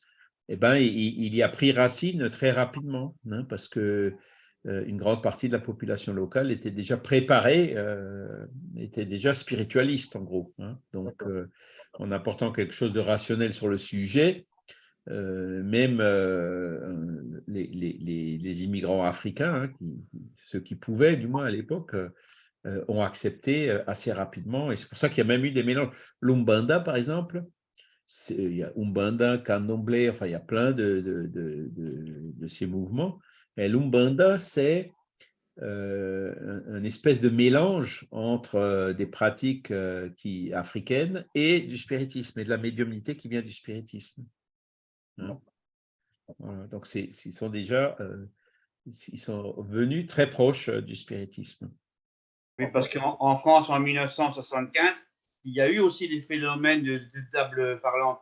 eh ben, il, y a pris racine très rapidement, parce que euh, une grande partie de la population locale était déjà préparée, euh, était déjà spiritualiste en gros. Hein. Donc, en apportant quelque chose de rationnel sur le sujet, même les, immigrants africains, hein, ceux qui pouvaient du moins à l'époque, euh, ont accepté euh, assez rapidement. Et c'est pour ça qu'il y a même eu des mélanges. L'Umbanda, par exemple, il y a Umbanda, Candomblé, enfin, il y a plein de, de, de, ces mouvements. Et l'Umbanda, c'est euh, un, espèce de mélange entre des pratiques qui, africaines et du spiritisme, et de la médiumnité qui vient du spiritisme. Hein? donc, ils sont déjà ils sont venus très proches du spiritisme. Oui, parce qu'en France, en 1975, il y a eu aussi des phénomènes de, de table parlante.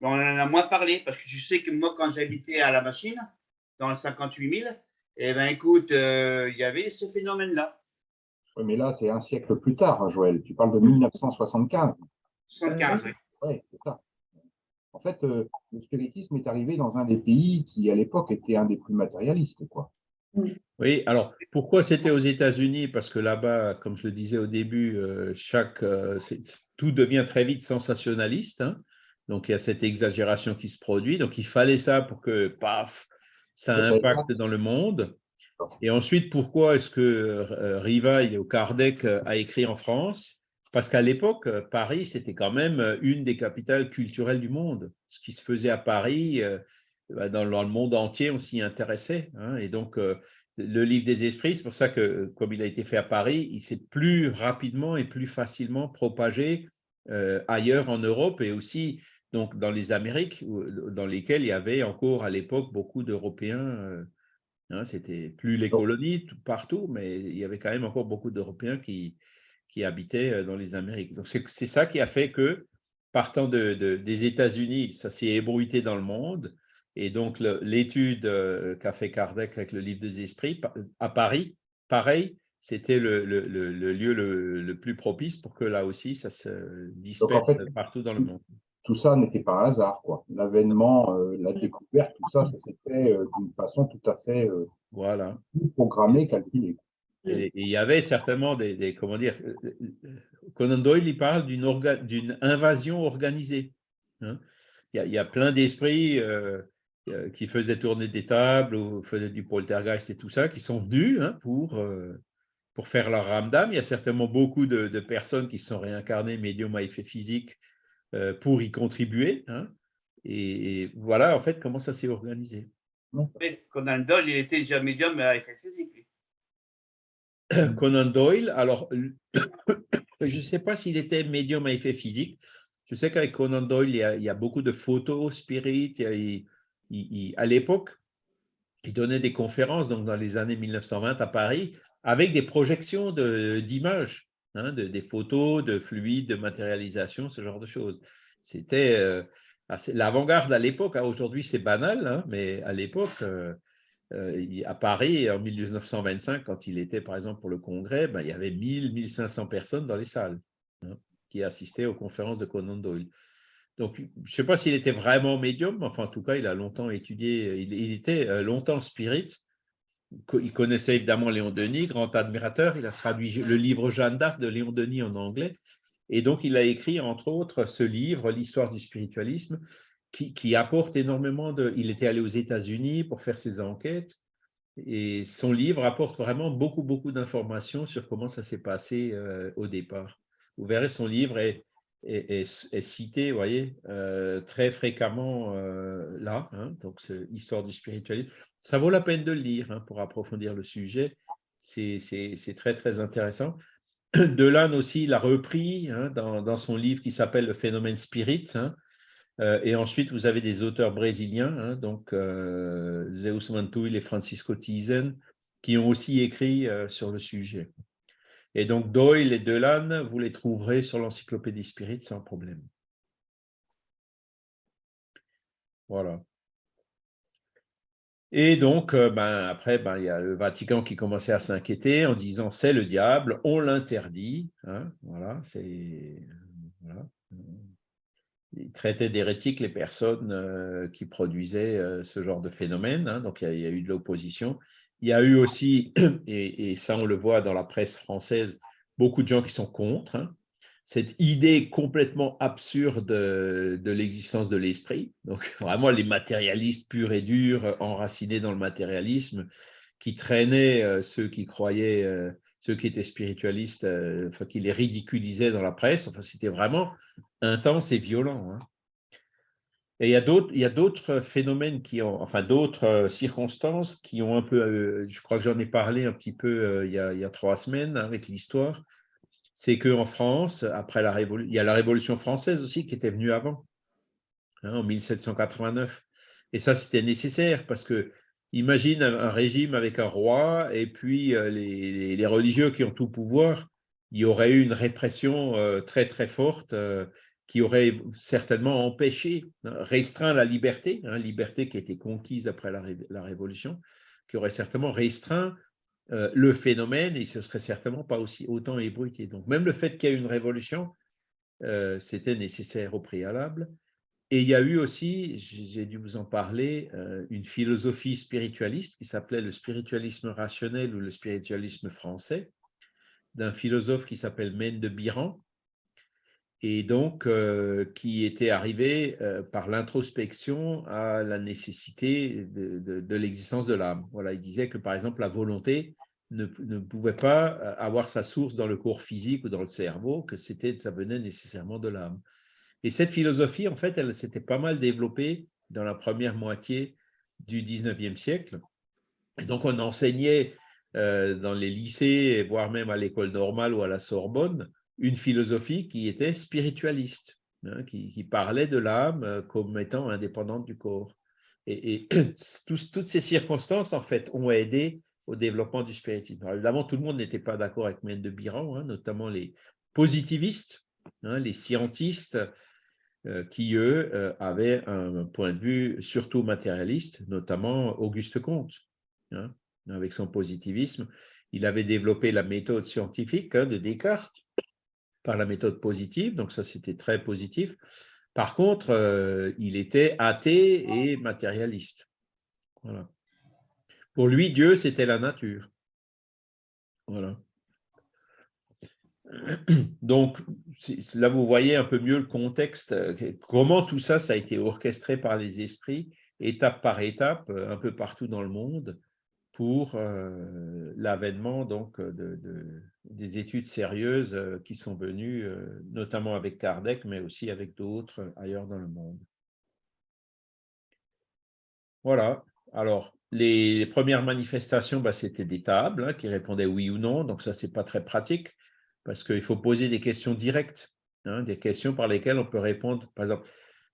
On en a moins parlé parce que je sais que moi, quand j'habitais à la machine, dans le 58 000, eh ben, écoute, euh, il y avait ces phénomènes-là. Oui, mais là, c'est un siècle plus tard, hein, Joël. Tu parles de 1975. 75, oui. Oui, c'est ça. En fait, euh, le spiritisme est arrivé dans un des pays qui, à l'époque, était un des plus matérialistes. Quoi. Oui, alors pourquoi c'était aux États-Unis? Parce que là-bas, comme je le disais au début, euh, chaque, euh, tout devient très vite sensationnaliste. hein. Donc il y a cette exagération qui se produit. Donc il fallait ça pour que, paf, ça Que ça impacte dans le monde. Et ensuite, pourquoi est-ce que euh, Rivail ou Kardec euh, a écrit en France? Parce qu'à l'époque, euh, Paris, c'était quand même une des capitales culturelles du monde. Ce qui se faisait à Paris, bah, dans, le monde entier, on s'y intéressait. hein. Et donc, le livre des esprits, c'est pour ça que, comme il a été fait à Paris, il s'est plus rapidement et plus facilement propagé ailleurs en Europe et aussi donc dans les Amériques, où- dans lesquelles il y avait encore à l'époque beaucoup d'Européens. euh, hein, C'était plus les colonies tout- partout, mais il y avait quand même encore beaucoup d'Européens qui, qui habitaient euh, dans les Amériques. Donc c'est ça qui a fait que, partant de, de- des États-Unis, ça s'est ébruité dans le monde. Et donc, l'étude euh, qu'a fait Kardec avec le livre des esprits à Paris, pareil, c'était le, le- le- le lieu le, le plus propice pour que là aussi, ça se disperse fait, partout dans le monde. Tout ça n'était pas un hasard. quoi. L'avènement, euh, la découverte, tout ça, ça s'est fait euh, d'une façon tout à fait euh, Voilà. programmée, calculée. Et, et il y avait certainement des, des- comment dire, Conan Doyle, il parle d'une orga- invasion organisée. hein. Il, y a, il y a plein d'esprits qui faisaient tourner des tables ou faisaient du poltergeist et tout ça, qui sont venus hein, pour, euh, pour faire leur ramdam. Il y a certainement beaucoup de, de personnes qui se sont réincarnées, médium à effet physique, euh, pour y contribuer. hein. Et, et voilà, en fait, comment ça s'est organisé. Conan Doyle, il était déjà médium à effet physique. Conan Doyle, alors je ne sais pas s'il était médium à effet physique. Je sais qu'avec Conan Doyle, il y, a, il y a beaucoup de photos spirit. il à l'époque, il donnait des conférences, donc dans les années 1920 à Paris, avec des projections de- d'images, hein, de- des photos, de fluides, de matérialisation, ce genre de choses. C'était euh, l'avant-garde à l'époque. hein. Aujourd'hui, c'est banal, hein, mais à l'époque, euh, euh, à Paris, en 1925, quand il était, par exemple, pour le congrès, ben, il y avait 1000, 1500 personnes dans les salles qui assistaient aux conférences de Conan Doyle. Donc, je ne sais pas s'il était vraiment médium, enfin, en tout cas, il a longtemps étudié, il, il était euh, longtemps spirit. Il connaissait évidemment Léon Denis, grand admirateur. Il a traduit le livre Jeanne d'Arc de Léon Denis en anglais. Et donc, il a écrit, entre autres, ce livre, L'histoire du spiritualisme, qui, apporte énormément de... Il était allé aux États-Unis pour faire ses enquêtes. Et son livre apporte vraiment beaucoup, beaucoup d'informations sur comment ça s'est passé euh, au départ. Vous verrez, son livre est, cité, vous voyez, euh, très fréquemment euh, là. hein. donc, Histoire du spiritualisme. Ça vaut la peine de le lire hein, pour approfondir le sujet. C'est très, très intéressant. Delanne aussi l'a repris hein, dans, son livre qui s'appelle Le phénomène spirit. hein. Euh, et ensuite, vous avez des auteurs brésiliens, donc euh, Zeus Mantuil et Francisco Tizen, qui ont aussi écrit euh, sur le sujet. Et donc, Doyle et Delanne, vous les trouverez sur l'encyclopédie Spirit sans problème. Voilà. Et donc, euh, ben, après, ben, il y a le Vatican qui commençait à s'inquiéter en disant c'est le diable, on l'interdit. hein, voilà, c'est. voilà. Il traitait d'hérétiques les personnes euh, qui produisaient euh, ce genre de phénomène. hein, donc, il y, a, eu de l'opposition. Il y a eu aussi, et, et ça on le voit dans la presse française, beaucoup de gens qui sont contre. hein, cette idée complètement absurde de, l'existence de l'esprit. Donc, vraiment, les matérialistes purs et durs, euh, enracinés dans le matérialisme, qui traînaient euh, ceux qui croyaient, euh, ceux qui étaient spiritualistes, enfin, qui les ridiculisaient dans la presse. Enfin, c'était vraiment intense et violent. hein. Et il y a d'autres, phénomènes qui ont, enfin d'autres circonstances qui ont un peu, je crois que j'en ai parlé un petit peu il, y a, il y a trois semaines hein, avec l'histoire, c'est qu'en France, après la il y a la Révolution française aussi qui était venue avant, hein, en 1789. Et ça, c'était nécessaire parce que imagine un, régime avec un roi et puis euh, les, religieux qui ont tout pouvoir. il y aurait eu une répression très très forte qui aurait certainement empêché, hein, restreint la liberté, hein, liberté qui a été conquise après la, Révolution, qui aurait certainement restreint le phénomène et ce serait certainement pas aussi autant ébruité. Donc même le fait qu'il y ait une révolution, c'était nécessaire au préalable. Et il y a eu aussi, j'ai dû vous en parler, une philosophie spiritualiste qui s'appelait le spiritualisme rationnel ou le spiritualisme français, d'un philosophe qui s'appelle Mène de Biran, et donc qui était arrivé par l'introspection à la nécessité de, l'existence de l'âme. Voilà, il disait que par exemple la volonté ne, ne, pouvait pas avoir sa source dans le corps physique ou dans le cerveau, que c'était ça venait nécessairement de l'âme. Et cette philosophie, en fait, elle s'était pas mal développée dans la première moitié du 19e siècle. Et donc, on enseignait dans les lycées, voire même à l'école normale ou à la Sorbonne, une philosophie qui était spiritualiste, hein, qui, parlait de l'âme euh, comme étant indépendante du corps. Et, toutes ces circonstances, en fait, ont aidé au développement du spiritisme. évidemment, tout le monde n'était pas d'accord avec Mène de Biran, hein, notamment les positivistes, hein, les scientistes, euh, qui, eux, euh, avaient un point de vue surtout matérialiste, notamment Auguste Comte, avec son positivisme. Il avait développé la méthode scientifique de Descartes, par la méthode positive, donc ça c'était très positif. Par contre, euh, il était athée et matérialiste. Voilà. Pour lui, Dieu, c'était la nature. Voilà. Donc, là, vous voyez un peu mieux le contexte, comment tout ça, ça a été orchestré par les esprits, étape par étape, un peu partout dans le monde, pour euh, l'avènement donc de, des études sérieuses euh, qui sont venues, euh, notamment avec Kardec, mais aussi avec d'autres ailleurs dans le monde. Voilà. Alors, les, premières manifestations, bah, c'était des tables hein, qui répondaient oui ou non. Donc, ça, c'est pas très pratique parce qu'il faut poser des questions directes, hein, des questions par lesquelles on peut répondre. Par exemple,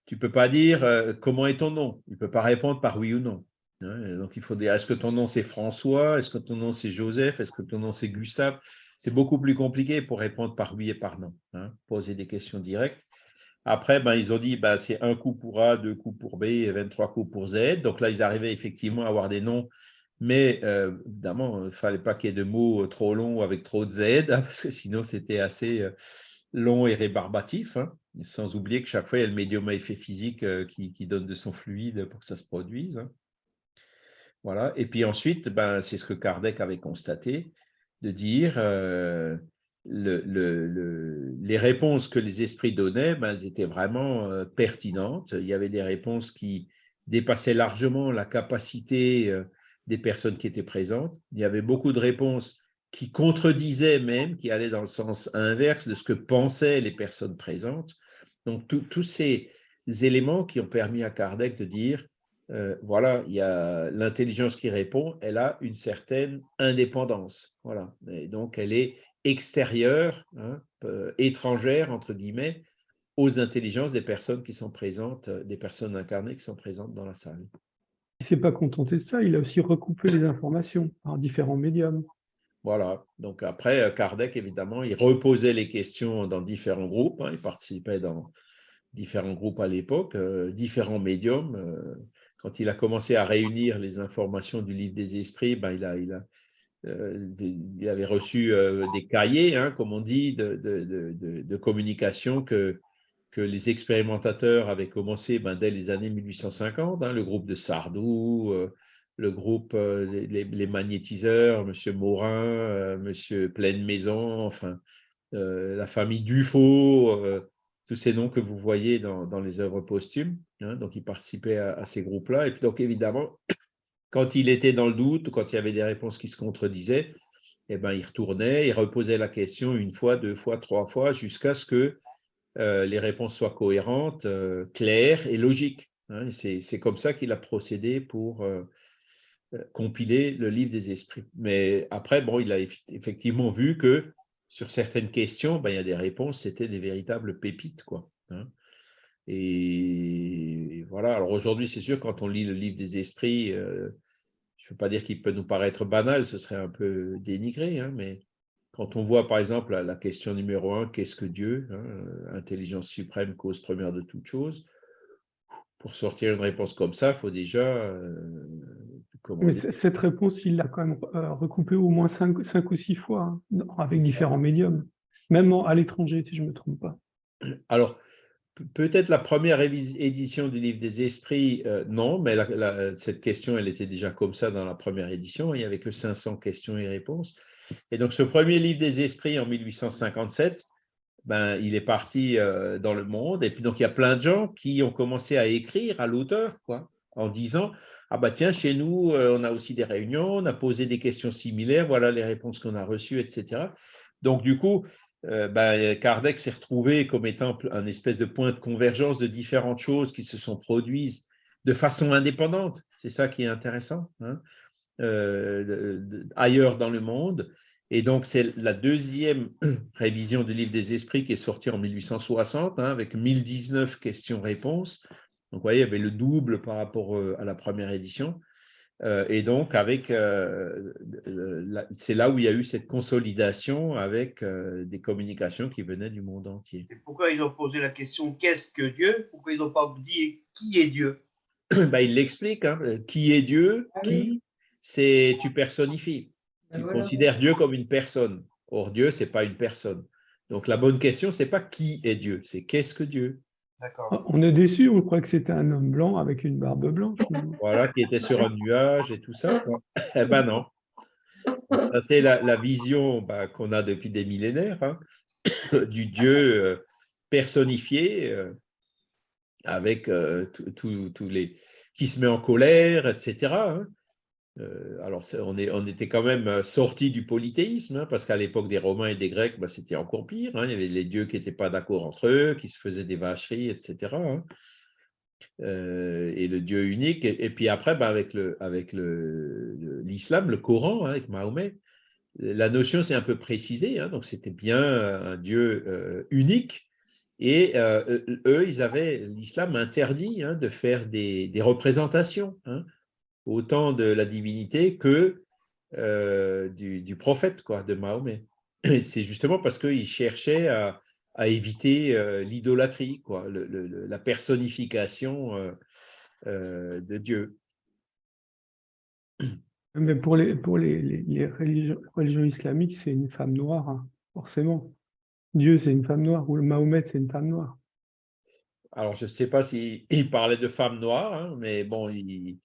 tu ne peux pas dire comment est ton nom? Il ne peut pas répondre par oui ou non. Hein, donc, il faut dire, est-ce que ton nom c'est François? Est-ce que ton nom c'est Joseph? Est-ce que ton nom c'est Gustave? C'est beaucoup plus compliqué pour répondre par oui et par non, hein, poser des questions directes. Après, ben, ils ont dit, ben, c'est un coup pour A, deux coups pour B et 23 coups pour Z. Donc là, ils arrivaient effectivement à avoir des noms, mais euh, évidemment, il ne fallait pas qu'il y ait de mots euh, trop longs avec trop de Z, hein, parce que sinon, c'était assez euh, long et rébarbatif. sans oublier que chaque fois, il y a le médium à effet physique qui, donne de son fluide pour que ça se produise. Voilà. Et puis ensuite, ben, c'est ce que Kardec avait constaté, de dire euh, le, les réponses que les esprits donnaient, ben, elles étaient vraiment euh, pertinentes. Il y avait des réponses qui dépassaient largement la capacité euh, des personnes qui étaient présentes. Il y avait beaucoup de réponses qui contredisaient même, qui allaient dans le sens inverse de ce que pensaient les personnes présentes. Donc, tous ces éléments qui ont permis à Kardec de dire euh, voilà, il y a l'intelligence qui répond, elle a une certaine indépendance. Voilà. Et donc, elle est extérieure, hein, euh, étrangère, entre guillemets, aux intelligences des personnes qui sont présentes, euh, des personnes incarnées qui sont présentes dans la salle. Il ne s'est pas contenté de ça, il a aussi recoupé les informations par différents médiums. Voilà, donc après, Kardec, évidemment, il reposait les questions dans différents groupes, hein. il participait dans différents groupes à l'époque, différents médiums, quand il a commencé à réunir les informations du livre des esprits, ben, il, a, il, a, euh, il avait reçu euh, des cahiers, hein, comme on dit, de, de, de, communication que, que les expérimentateurs avaient commencé ben, dès les années 1850, hein, le groupe de Sardou, euh, le groupe, les, magnétiseurs, M. Morin, M. Pleine Maison, enfin, la famille Dufaux, tous ces noms que vous voyez dans, les œuvres posthumes. Hein, donc, il participait à, ces groupes-là. Et puis, donc, évidemment, quand il était dans le doute, quand il y avait des réponses qui se contredisaient, eh ben, il retournait, il reposait la question une fois, deux fois, trois fois, jusqu'à ce que euh, les réponses soient cohérentes, euh, claires et logiques. Hein. C'est comme ça qu'il a procédé pour euh, compiler le livre des esprits. Mais après, bon, il a effectivement vu que sur certaines questions, ben, il y a des réponses, c'était des véritables pépites. Quoi, hein. et, voilà, alors aujourd'hui, c'est sûr, quand on lit le livre des esprits, euh, je ne veux pas dire qu'il peut nous paraître banal, ce serait un peu dénigré, hein, mais quand on voit par exemple la, question numéro un, qu'est-ce que Dieu hein, Intelligence suprême, cause première de toute chose. Pour sortir une réponse comme ça, il faut déjà. Mais cette réponse, il l'a quand même recoupée au moins cinq, cinq ou six fois, hein, avec différents médiums, même à l'étranger, si je ne me trompe pas. Alors, Peut-être la première édition du livre des esprits, euh, non, mais cette question, elle était déjà comme ça dans la première édition. Il n'y avait que 500 questions et réponses. Et donc, ce premier livre des esprits en 1857, ben, il est parti euh, dans le monde. Et puis, donc, il y a plein de gens qui ont commencé à écrire à l'auteur, quoi, en disant Ah, bah tiens, chez nous, euh, on a aussi des réunions, on a posé des questions similaires, voilà les réponses qu'on a reçues, etc. Donc, du coup, euh, ben, Kardec s'est retrouvé comme étant un espèce de point de convergence de différentes choses qui se sont produites de façon indépendante. C'est ça qui est intéressant, hein, euh, ailleurs dans le monde. Et donc, c'est la deuxième révision du livre des esprits qui est sortie en 1860, hein, avec 1019 questions-réponses. Donc, vous voyez, il y avait le double par rapport euh, à la première édition. Euh, et donc, avec, euh, c'est là où il y a eu cette consolidation avec euh, des communications qui venaient du monde entier. Et pourquoi ils ont posé la question qu'est-ce que Dieu? Pourquoi ils n'ont pas dit qui est Dieu? Ben, Il l'explique. Hein. Qui est Dieu? Ah Qui? C'est tu personnifies. Ben tu considères Dieu comme une personne. Or, Dieu, ce n'est pas une personne. Donc, la bonne question, ce n'est pas qui est Dieu, c'est qu'est-ce que Dieu on est déçu, on croit que c'était un homme blanc avec une barbe blanche. Voilà, qui était sur un nuage et tout ça. Eh ben non. ça, c'est la, vision bah, qu'on a depuis des millénaires hein, du Dieu euh, personnifié euh, avec euh, tous les qui se met en colère, etc. Euh, alors, on, était quand même euh, sorti du polythéisme, hein, parce qu'à l'époque des Romains et des Grecs, bah, c'était encore pire. Hein. il y avait les dieux qui n'étaient pas d'accord entre eux, qui se faisaient des vacheries, etc. Hein. Euh, et le Dieu unique. Et, puis après, bah, avec l'islam, le, Coran, avec Mahomet, la notion s'est un peu précisée. donc, c'était bien un Dieu unique. Et eux, ils avaient, l'islam interdit de faire des représentations autant de la divinité que euh, du, prophète, quoi, de Mahomet. C'est justement parce qu'il cherchait à, éviter euh, l'idolâtrie, quoi, la personnification euh, de Dieu. Mais pour les, pour les, religions, islamiques, c'est une femme noire, hein, forcément. Dieu, c'est une femme noire, ou le Mahomet, c'est une femme noire. Alors, je ne sais pas s'il parlait de femme noire, hein, mais bon, il,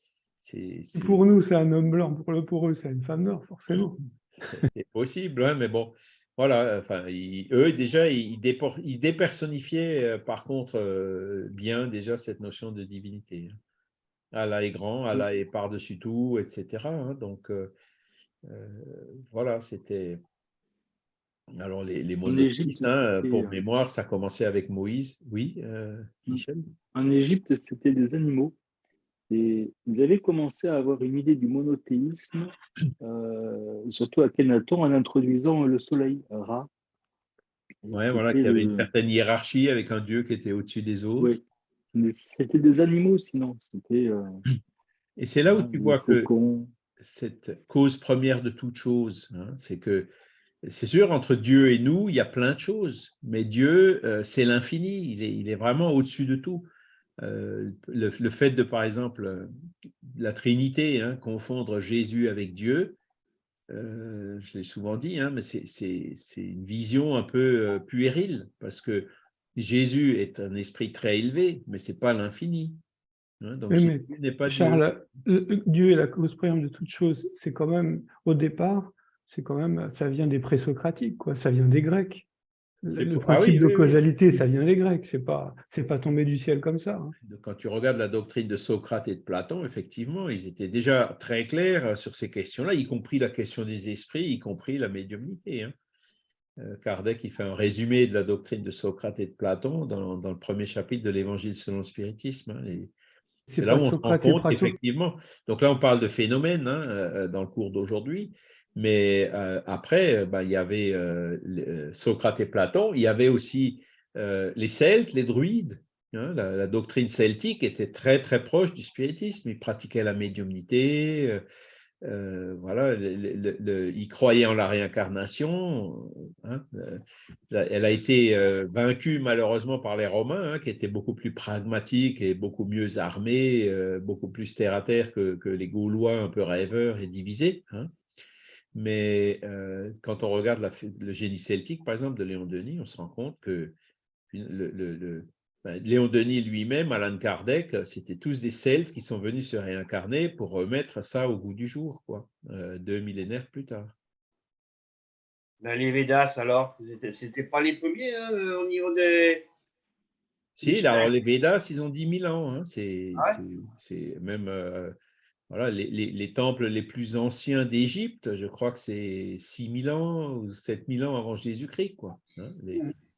pour nous, c'est un homme blanc. Pour, le, pour eux, c'est une femme noire, forcément. C'est possible, hein, mais bon, voilà. Enfin, eux, déjà, ils, dépersonnifiaient, euh, par contre, euh, bien déjà cette notion de divinité. Hein. Allah est grand, Allah est par-dessus tout, etc. Hein. donc, euh, voilà, c'était. Alors, les, les monothéistes, pour mémoire, ça commençait avec Moïse. Oui, Michel? En Égypte, c'était des animaux. Et vous avez commencé à avoir une idée du monothéisme, euh, surtout à Kenaton, en introduisant le soleil, Ra. Oui, voilà, qu'il y avait une certaine hiérarchie avec un dieu qui était au-dessus des autres. Oui, mais c'était des animaux sinon. Euh, Et c'est là où tu vois que cette cause première de toute chose, hein, c'est que c'est sûr, entre Dieu et nous, il y a plein de choses, mais Dieu, euh, c'est l'infini, il est, il est vraiment au-dessus de tout. Euh, le, fait de, par exemple, euh, la Trinité, hein, confondre Jésus avec Dieu, euh, je l'ai souvent dit, hein, mais c'est une vision un peu puérile, parce que Jésus est un esprit très élevé, mais ce n'est pas l'infini. Hein, donc n'est pas Charles, Dieu. Dieu est la cause première de toute chose. C'est quand même, au départ, c'est quand même, ça vient des présocratiques, quoi. ça vient des Grecs. Le ah principe de causalité, ça vient des Grecs, c'est pas, c'est pas tombé du ciel comme ça. Hein. Quand tu regardes la doctrine de Socrate et de Platon, effectivement, ils étaient déjà très clairs euh, sur ces questions-là, y compris la question des esprits, y compris la médiumnité. Hein. Euh, Kardec, il fait un résumé de la doctrine de Socrate et de Platon dans, le premier chapitre de l'Évangile selon le spiritisme. Hein, c'est là où on se rend compte effectivement. Donc là, on parle de phénomènes euh, dans le cours d'aujourd'hui. Mais euh, après, bah, il y avait euh, Socrate et Platon, il y avait aussi les Celtes, les druides. Hein, la, doctrine celtique était très très proche du spiritisme. Ils pratiquaient la médiumnité, voilà, il croyait en la réincarnation. Hein, elle a été vaincue malheureusement par les Romains, hein, qui étaient beaucoup plus pragmatiques et beaucoup mieux armés, beaucoup plus terre à terre que, les Gaulois un peu rêveurs et divisés. Mais quand on regarde le génie celtique, par exemple, de Léon Denis, on se rend compte que le, ben, Léon Denis lui-même, Alan Kardec, c'était tous des Celtes qui sont venus se réincarner pour remettre ça au goût du jour, quoi, euh, deux millénaires plus tard. Ben, les Védas, alors, c'était pas les premiers hein, au niveau des. Si, alors les Védas, ils ont 10 000 ans. Hein, c'est même euh, voilà, les, temples les plus anciens d'Égypte, je crois que c'est 6 000 ans ou 7 000 ans avant Jésus-Christ. Quoi, hein,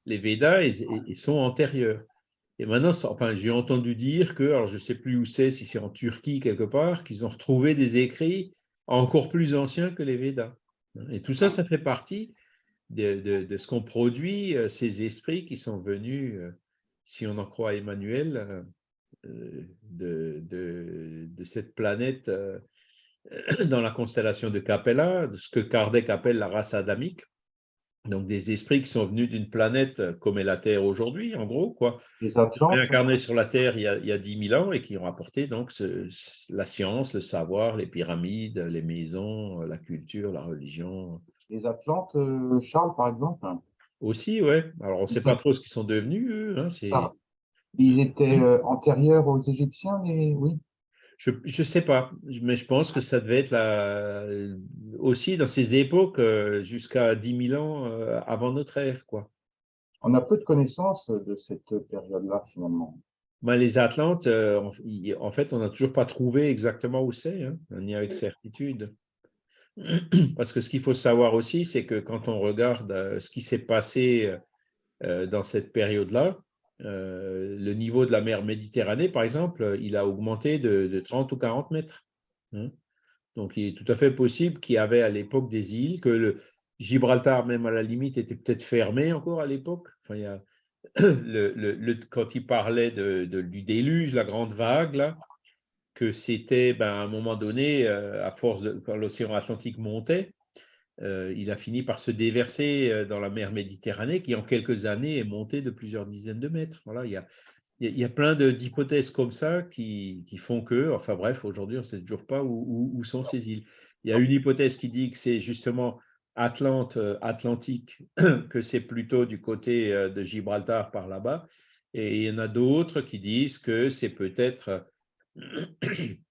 les, Védas, ils sont antérieurs. Et maintenant, enfin, j'ai entendu dire que, alors je ne sais plus où c'est, si c'est en Turquie quelque part, qu'ils ont retrouvé des écrits encore plus anciens que les Védas. Et tout ça, ça fait partie de, ce qu'ont produit euh, ces esprits qui sont venus, euh, si on en croit Emmanuel, euh, de, cette planète dans la constellation de Capella, de ce que Kardec appelle la race adamique donc des esprits qui sont venus d'une planète euh, comme est la Terre aujourd'hui, en gros, quoi, réincarnés sur la Terre il y, a, il y a 10 000 ans et qui ont apporté donc la science, le savoir, les pyramides, les maisons, euh, la culture, la religion. Les Atlantes, euh, Charles, par exemple Aussi, oui. Alors, on ne sait pas trop ce qu'ils sont devenus, eux. Hein, ah. Ils étaient antérieurs aux Égyptiens, mais oui. Je ne sais pas, mais je pense que ça devait être aussi dans ces époques euh, jusqu'à 10 000 ans euh, avant notre ère. Quoi. On a peu de connaissances de cette période-là, finalement. Ben, les Atlantes, euh, en fait, on n'a toujours pas trouvé exactement où c'est, hein, ni avec certitude. Parce que ce qu'il faut savoir aussi, c'est que quand on regarde ce qui s'est passé dans cette période-là, euh, le niveau de la mer Méditerranée, par exemple, il a augmenté de, 30 ou 40 mètres. Hein. Donc, il est tout à fait possible qu'il y avait à l'époque des îles, que le Gibraltar, même à la limite, était peut-être fermé encore à l'époque. Enfin, quand il parlait du déluge, la grande vague, que c'était ben, à un moment donné, euh, à force de, quand l'océan Atlantique montait, euh, il a fini par se déverser euh, dans la mer Méditerranée, qui en quelques années est montée de plusieurs dizaines de mètres. Voilà, il y a, il y a plein d'hypothèses comme ça qui, font que, enfin bref, aujourd'hui, on ne sait toujours pas où, sont ces îles. Il y a une hypothèse qui dit que c'est justement Atlante, euh, Atlantique, que c'est plutôt du côté de Gibraltar par là-bas. Et il y en a d'autres qui disent que c'est peut-être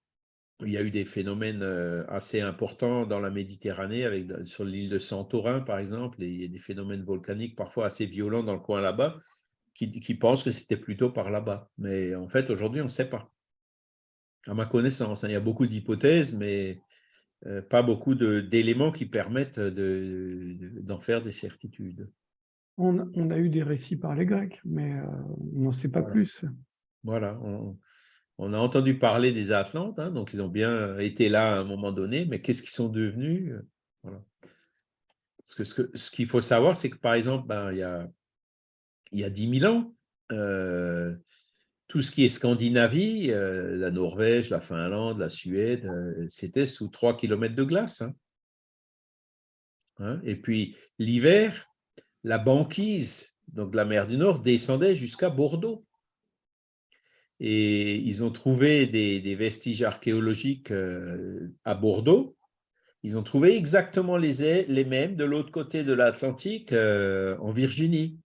il y a eu des phénomènes euh, assez importants dans la Méditerranée, avec, sur l'île de Santorin, par exemple, et il y a des phénomènes volcaniques parfois assez violents dans le coin là-bas, qui, pensent que c'était plutôt par là-bas. Mais en fait, aujourd'hui, on ne sait pas. À ma connaissance, hein. il y a beaucoup d'hypothèses, mais euh, pas beaucoup d'éléments qui permettent d'en faire des certitudes. On, a eu des récits par les Grecs, mais euh, on n'en sait pas plus. Voilà, on a entendu parler des Atlantes, hein, donc ils ont bien été là à un moment donné, mais qu'est-ce qu'ils sont devenus voilà. Parce que ce qu'il faut savoir, c'est que par exemple, ben, il, y a, il y a 10 000 ans, euh, tout ce qui est Scandinavie, euh, la Norvège, la Finlande, la Suède, euh, c'était sous 3 km de glace. Hein. Hein, et puis l'hiver, la banquise, donc la mer du Nord, descendait jusqu'à Bordeaux et ils ont trouvé des, vestiges archéologiques euh, à Bordeaux. Ils ont trouvé exactement les, mêmes de l'autre côté de l'Atlantique, euh, en Virginie.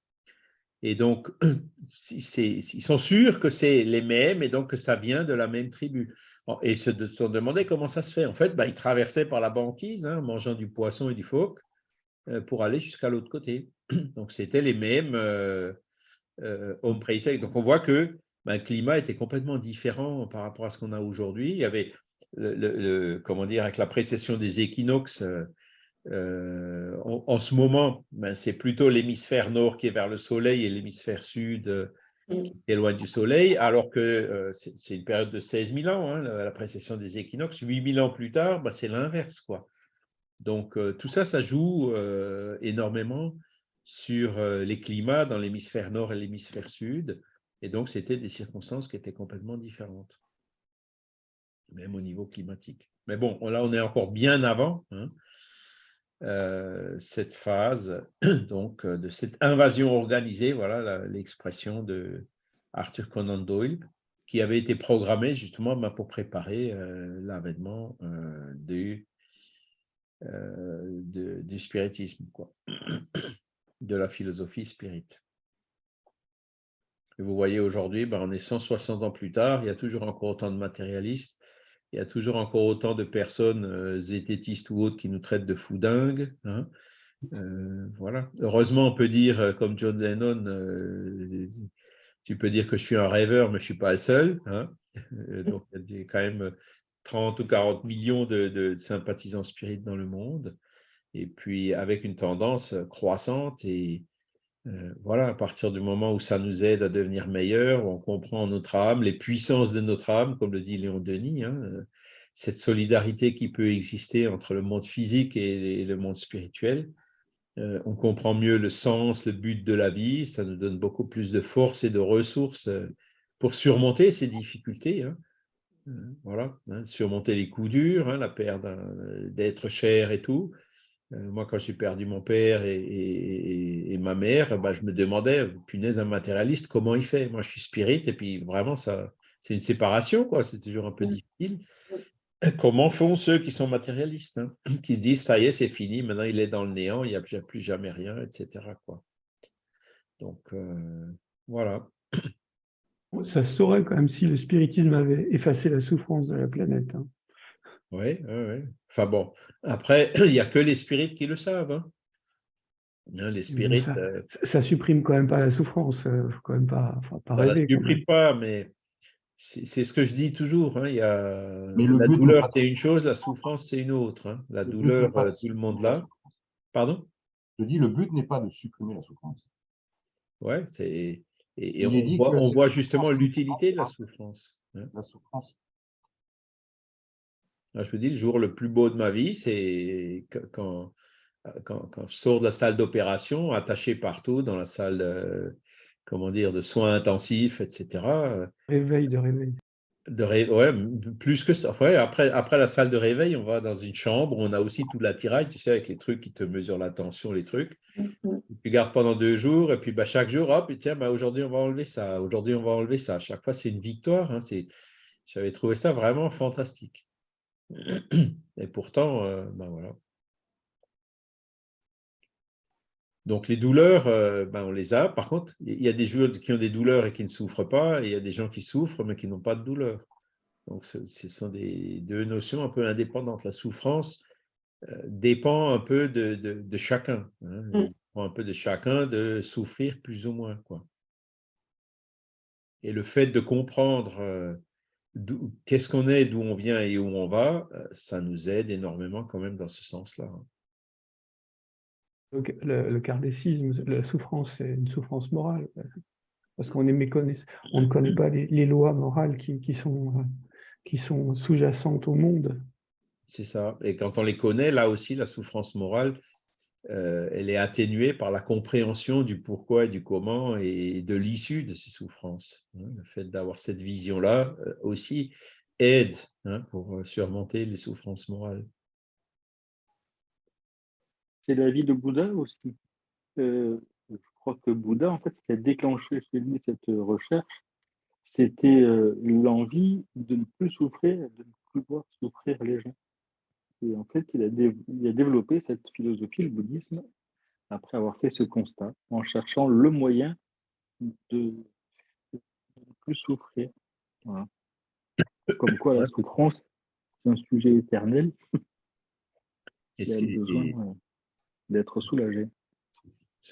Et donc, ils sont sûrs que c'est les mêmes et donc que ça vient de la même tribu. Et ils se sont demandé comment ça se fait. En fait, bah, ils traversaient par la banquise, hein, mangeant du poisson et du phoque, euh, pour aller jusqu'à l'autre côté. Donc, c'était les mêmes hommes préhistoriques. Donc, on voit que ben, le climat était complètement différent par rapport à ce qu'on a aujourd'hui. Il y avait, le, comment dire, avec la précession des équinoxes, euh, euh, en, ce moment, ben, c'est plutôt l'hémisphère nord qui est vers le soleil et l'hémisphère sud euh, mm. qui est loin du soleil, alors que c'est une période de 16 000 ans, hein, la, précession des équinoxes. 8 000 ans plus tard, ben, c'est l'inverse. quoi. Donc, tout ça, ça joue énormément sur les climats dans l'hémisphère nord et l'hémisphère sud. Et donc, c'était des circonstances qui étaient complètement différentes, même au niveau climatique. Mais bon, là, on est encore bien avant hein, cette phase donc, de cette invasion organisée, voilà l'expression de Arthur Conan Doyle, qui avait été programmée justement ben, pour préparer l'avènement du, spiritisme, quoi. de la philosophie spirit. Et vous voyez aujourd'hui, ben, on est 160 ans plus tard, il y a toujours encore autant de matérialistes, il y a toujours encore autant de personnes euh, zététistes ou autres qui nous traitent de fous dingues. Hein. Euh, voilà. Heureusement, on peut dire, euh, comme John Lennon, tu peux dire que je suis un rêveur, mais je ne suis pas le seul. Hein. donc, il y a quand même 30 ou 40 millions de, de sympathisants spirites dans le monde et puis avec une tendance croissante. Et voilà, à partir du moment où ça nous aide à devenir meilleurs, on comprend notre âme, les puissances de notre âme, comme le dit Léon Denis, hein, cette solidarité qui peut exister entre le monde physique et, le monde spirituel. on comprend mieux le sens, le but de la vie, ça nous donne beaucoup plus de force et de ressources pour surmonter ces difficultés. Hein. Voilà, hein, surmonter les coups durs, la perte d'être cher et tout, euh, moi, quand j'ai perdu mon père et, ma mère, bah, je me demandais, punaise, un matérialiste, comment il fait? Moi, je suis spirit, et puis vraiment, ça, c'est une séparation, quoi. C'est toujours un peu difficile. Comment font ceux qui sont matérialistes, hein, qui se disent, ça y est, c'est fini, maintenant il est dans le néant, il n'y a plus jamais rien, etc. Quoi. Donc, euh, voilà. Ça se saurait quand même si le spiritisme avait effacé la souffrance de la planète. Hein. Oui, oui, oui. Enfin bon, après, il n'y a que les spirites qui le savent. Hein. hein les spirites. Euh ça, ne supprime quand même pas la souffrance. Il faut quand même pas, pas ça ne supprime pas, mais c'est ce que je dis toujours. Hein, il y a... la douleur, c'est une chose, la souffrance, c'est une autre. Hein. La douleur, euh, tout le monde là. Pardon? Je dis, le but n'est pas de supprimer la souffrance. Oui, c'est. Et, on, voit, on voit justement l'utilité de la souffrance. La souffrance, je vous dis, le jour le plus beau de ma vie, c'est quand, quand, je sors de la salle d'opération, attaché partout dans la salle, comment dire, de soins intensifs, etc. Réveil de réveil. De ouais, plus que ça. après, après la salle de réveil, on va dans une chambre, on a aussi tout l'attirail, tu sais, avec les trucs qui te mesurent la tension, les trucs. Mm-hmm. Tu gardes pendant deux jours, et puis bah, chaque jour, hop, tiens, bah, aujourd'hui, on va enlever ça, aujourd'hui, on va enlever ça. chaque fois, c'est une victoire. Hein, J'avais trouvé ça vraiment fantastique. Et pourtant, euh, ben voilà. Donc les douleurs, euh, ben on les a. Par contre, il y a des joueurs qui ont des douleurs et qui ne souffrent pas, et il y a des gens qui souffrent mais qui n'ont pas de douleur. Donc ce, sont des deux notions un peu indépendantes. La souffrance euh, dépend un peu de, chacun. Hein. Mm. un peu de chacun de souffrir plus ou moins. Quoi. Et le fait de comprendre qu'est-ce qu'on est, d'où on vient et où on va, euh, ça nous aide énormément quand même dans ce sens-là. Hein. Le, le la souffrance, c'est une souffrance morale, parce qu'on on ne connaît pas les, lois morales qui, sont, qui sont sous-jacentes au monde. C'est ça. Et quand on les connaît, là aussi, la souffrance morale, euh, elle est atténuée par la compréhension du pourquoi et du comment et de l'issue de ces souffrances. Hein. Le fait d'avoir cette vision-là euh, aussi aide hein, pour euh, surmonter les souffrances morales. C'est la vie de Bouddha aussi. je crois que Bouddha, en fait, ce qui a déclenché chez lui cette recherche, c'était l'envie de ne plus souffrir, de ne plus voir souffrir les gens. Et en fait, il a, développé cette philosophie, le bouddhisme, après avoir fait ce constat, en cherchant le moyen de ne plus souffrir. Comme quoi, la souffrance, c'est un sujet éternel. Et il a besoin d'être soulagé.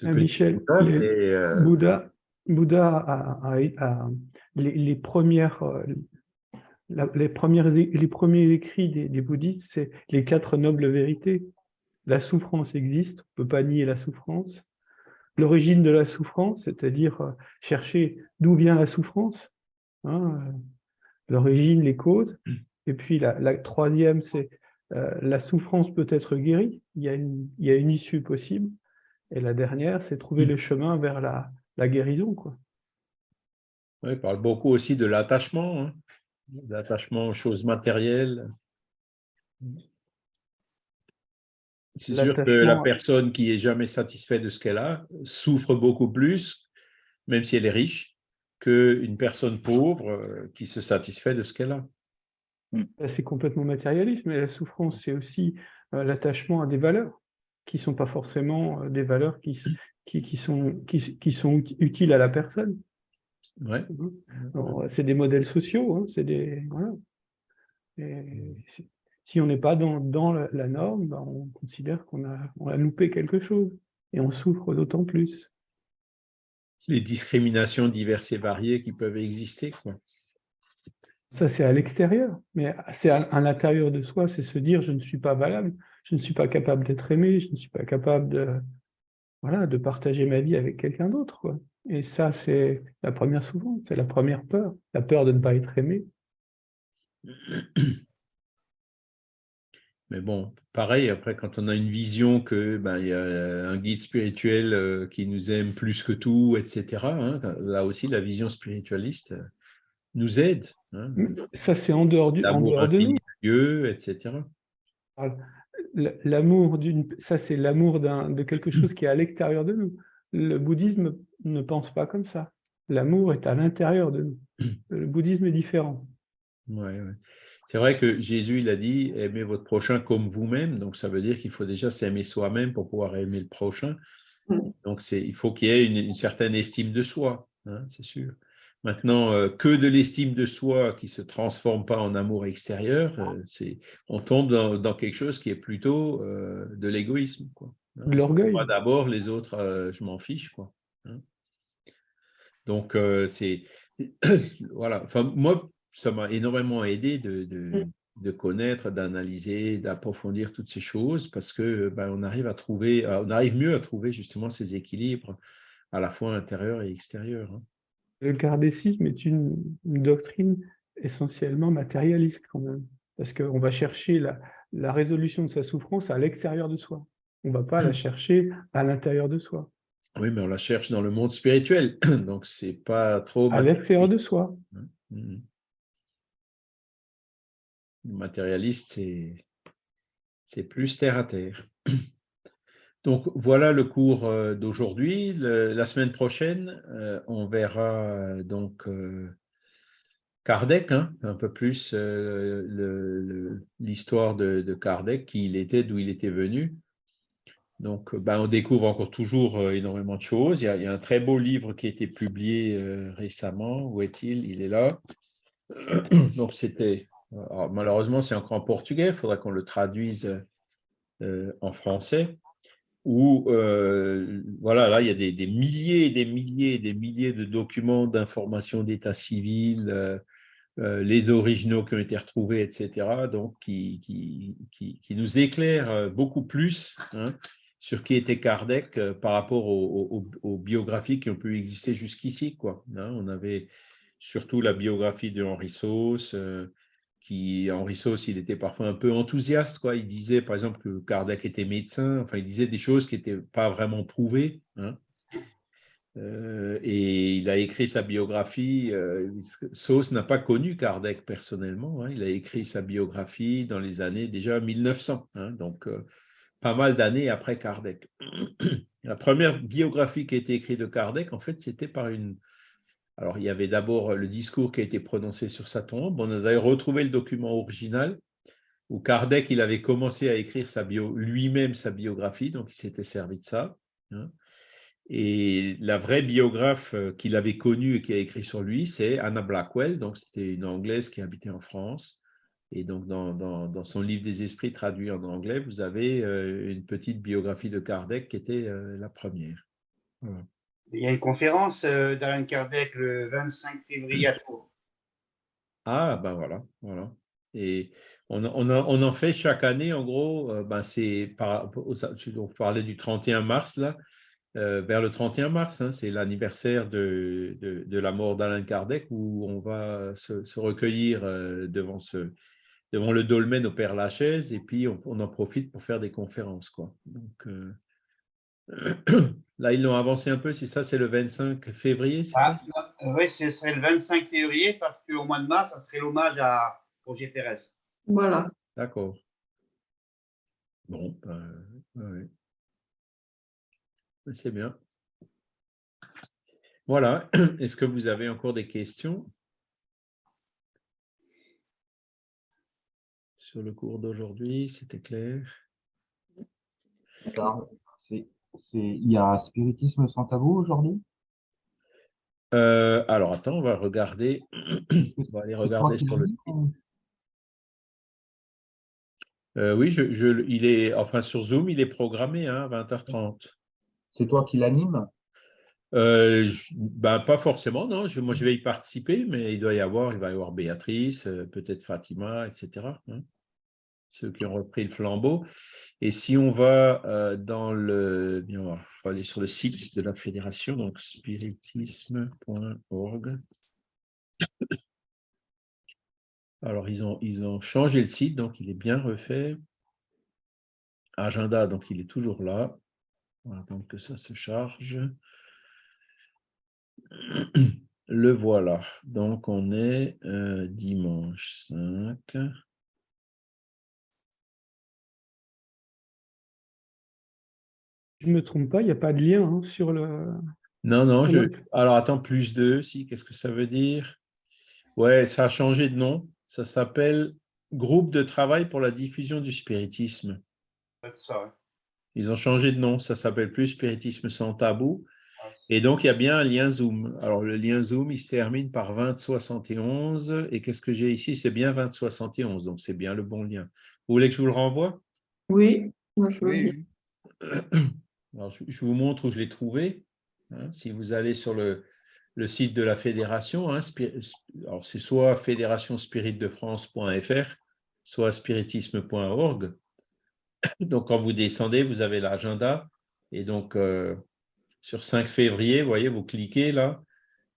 Ah, Michel, euh, Bouddha, Bouddha a, les, premières, les, premiers écrits des, bouddhistes, c'est les quatre nobles vérités. La souffrance existe, on ne peut pas nier la souffrance. L'origine de la souffrance, c'est-à-dire euh, chercher d'où vient la souffrance, hein, euh, l'origine, les causes. Et puis la, troisième, c'est euh, la souffrance peut être guérie, il y, a une, issue possible. Et la dernière, c'est trouver le chemin vers la, la guérison. Quoi. il parle beaucoup aussi de l'attachement. Hein d'attachement aux choses matérielles. C'est sûr que la personne qui est jamais satisfaite de ce qu'elle a souffre beaucoup plus, même si elle est riche, qu'une personne pauvre euh, qui se satisfait de ce qu'elle a. C'est complètement matérialiste, mais la souffrance, c'est aussi euh, l'attachement à des valeurs qui ne sont pas forcément euh, des valeurs qui, qui, sont, qui, sont utiles à la personne. Ouais. C'est des modèles sociaux, hein, c'est des. Voilà. si on n'est pas dans, dans, la norme, ben, on considère qu'on a, on a loupé quelque chose et on souffre d'autant plus. Les discriminations diverses et variées qui peuvent exister. Quoi. Ça, c'est à l'extérieur, mais c'est à, l'intérieur de soi, c'est se dire je ne suis pas valable, je ne suis pas capable d'être aimé, je ne suis pas capable de, voilà, de partager ma vie avec quelqu'un d'autre. Et ça, c'est la première souvent, c'est la première peur, la peur de ne pas être aimé. Mais bon, pareil, après, quand on a une vision que ben, y a un guide spirituel euh, qui nous aime plus que tout, etc., hein, là aussi, la vision spiritualiste euh, nous aide. Hein. Ça, c'est en dehors, du, en dehors de nous. Dieu, etc. L'amour d'une, ça, c'est l'amour de quelque chose qui est à l'extérieur de nous. Le bouddhisme ne pense pas comme ça. L'amour est à l'intérieur de nous. Le bouddhisme est différent. Ouais, C'est vrai que Jésus, il a dit aimez votre prochain comme vous-même. Donc, ça veut dire qu'il faut déjà s'aimer soi-même pour pouvoir aimer le prochain. Mm. Donc, il faut qu'il y ait une, certaine estime de soi, hein, c'est sûr. Maintenant, euh, que de l'estime de soi qui ne se transforme pas en amour extérieur, euh, on tombe dans, quelque chose qui est plutôt euh, de l'égoïsme. Hein. L'orgueil. Moi d'abord, les autres, je m'en fiche. Quoi. Hein. Donc, c'est. voilà. Enfin, moi, ça m'a énormément aidé de, mm. de, connaître, d'analyser, d'approfondir toutes ces choses parce que ben, on arrive à trouver, on arrive mieux à trouver justement ces équilibres à la fois intérieur et extérieur. Hein. Le kardécisme est une, doctrine essentiellement matérialiste quand même, parce qu'on va chercher la, résolution de sa souffrance à l'extérieur de soi. On ne va pas la chercher à l'intérieur de soi. Oui, mais on la cherche dans le monde spirituel, donc c'est pas trop... À l'extérieur de soi. Mmh. Le matérialiste, c'est plus terre à terre. Donc voilà le cours euh, d'aujourd'hui. La semaine prochaine, euh, on verra euh, donc Kardec, hein, un peu plus l'histoire de, Kardec, qui il était, d'où il était venu. Donc ben, on découvre encore toujours énormément de choses. Il y, a, il y, a, un très beau livre qui a été publié récemment. Où est-il? Il est là. Donc c'était, malheureusement c'est encore en portugais, il faudra qu'on le traduise en français où euh, voilà, là, il y a des, milliers et des milliers des milliers de documents d'informations d'état civil, euh, euh, les originaux qui ont été retrouvés, etc., donc qui, qui, qui, nous éclairent beaucoup plus hein, sur qui était Kardec par rapport aux, biographies qui ont pu exister jusqu'ici. Hein. On avait surtout la biographie de Henri Sauce, qui, Henri Sauce, il était parfois un peu enthousiaste. Quoi. Il disait, par exemple, que Kardec était médecin. Enfin, il disait des choses qui n'étaient pas vraiment prouvées. Hein. Euh, et il a écrit sa biographie. Euh, Sauce n'a pas connu Kardec personnellement. Hein. Il a écrit sa biographie dans les années déjà 1900. Hein. donc, euh, pas mal d'années après Kardec. La première biographie qui a été écrite de Kardec, en fait, c'était par une, alors, il y avait d'abord le discours qui a été prononcé sur sa tombe. On avait retrouvé le document original où Kardec il avait commencé à écrire lui-même sa biographie, donc il s'était servi de ça. Hein. Et la vraie biographe euh, qu'il avait connue et qui a écrit sur lui, c'est Anna Blackwell, donc c'était une Anglaise qui habitait en France. Et donc, dans, son livre des esprits traduit en anglais, vous avez euh, une petite biographie de Kardec qui était euh, la première. Il y a une conférence euh, d'Alain Kardec le 25 février à Tours. Ah, ben voilà, voilà. Et on, en fait chaque année, en gros, euh, ben c'est par, on parlait du 31 mars, là, euh, vers le 31 mars, hein, c'est l'anniversaire de, la mort d'Alain Kardec, où on va se, recueillir devant, le dolmen au Père Lachaise, et puis on, en profite pour faire des conférences. Donc, Là, ils l'ont avancé un peu, si ça, c'est le 25 février, c'est ah, ça? Oui, ce serait le 25 février parce qu'au mois de mars, ça serait l'hommage à Roger Pérez. Voilà. D'accord. Bon, ben, c'est bien. Voilà. Est-ce que vous avez encore des questions? Sur le cours d'aujourd'hui C'était clair Il y a spiritisme sans tabou aujourd'hui? Euh, Alors, attends, on va regarder. on va aller regarder sur le. Euh, oui, je, il est, enfin sur Zoom, il est programmé hein, à 20h30. C'est toi qui l'anime euh, ben, Pas forcément, non. moi, je vais y participer, mais il doit y avoir, il va y avoir Béatrice, peut-être Fatima, etc. Hein. Ceux qui ont repris le flambeau. Et si on va dans le, bien, on va aller sur le site de la fédération, donc spiritisme.org. Alors, ils ont, ils ont changé le site, donc il est bien refait. Agenda, donc il est toujours là. On va attendre que ça se charge. Le voilà. Donc, on est euh, dimanche 5. Je ne me trompe pas, il n'y a pas de lien hein, sur le... Non, non. Je... Alors, attends, plus 2, si. Qu'est-ce que ça veut dire? Ouais, ça a changé de nom. Ça s'appelle Groupe de travail pour la diffusion du spiritisme. Ils ont changé de nom, ça s'appelle plus Spiritisme sans tabou. Et donc, il y a bien un lien Zoom. Alors, le lien Zoom, il se termine par 2071. Et qu'est-ce que j'ai ici? C'est bien 2071, donc c'est bien le bon lien. Vous voulez que je vous le renvoie? Oui, moi je veux Alors, je vous montre où je l'ai trouvé. Hein. si vous allez sur le, site de la fédération. Hein, alors, c'est soit fédérationspiritdefrance.fr, soit spiritisme.org. Donc, quand vous descendez, vous avez l'agenda. Et donc, euh, sur 5 février, vous voyez, vous cliquez là.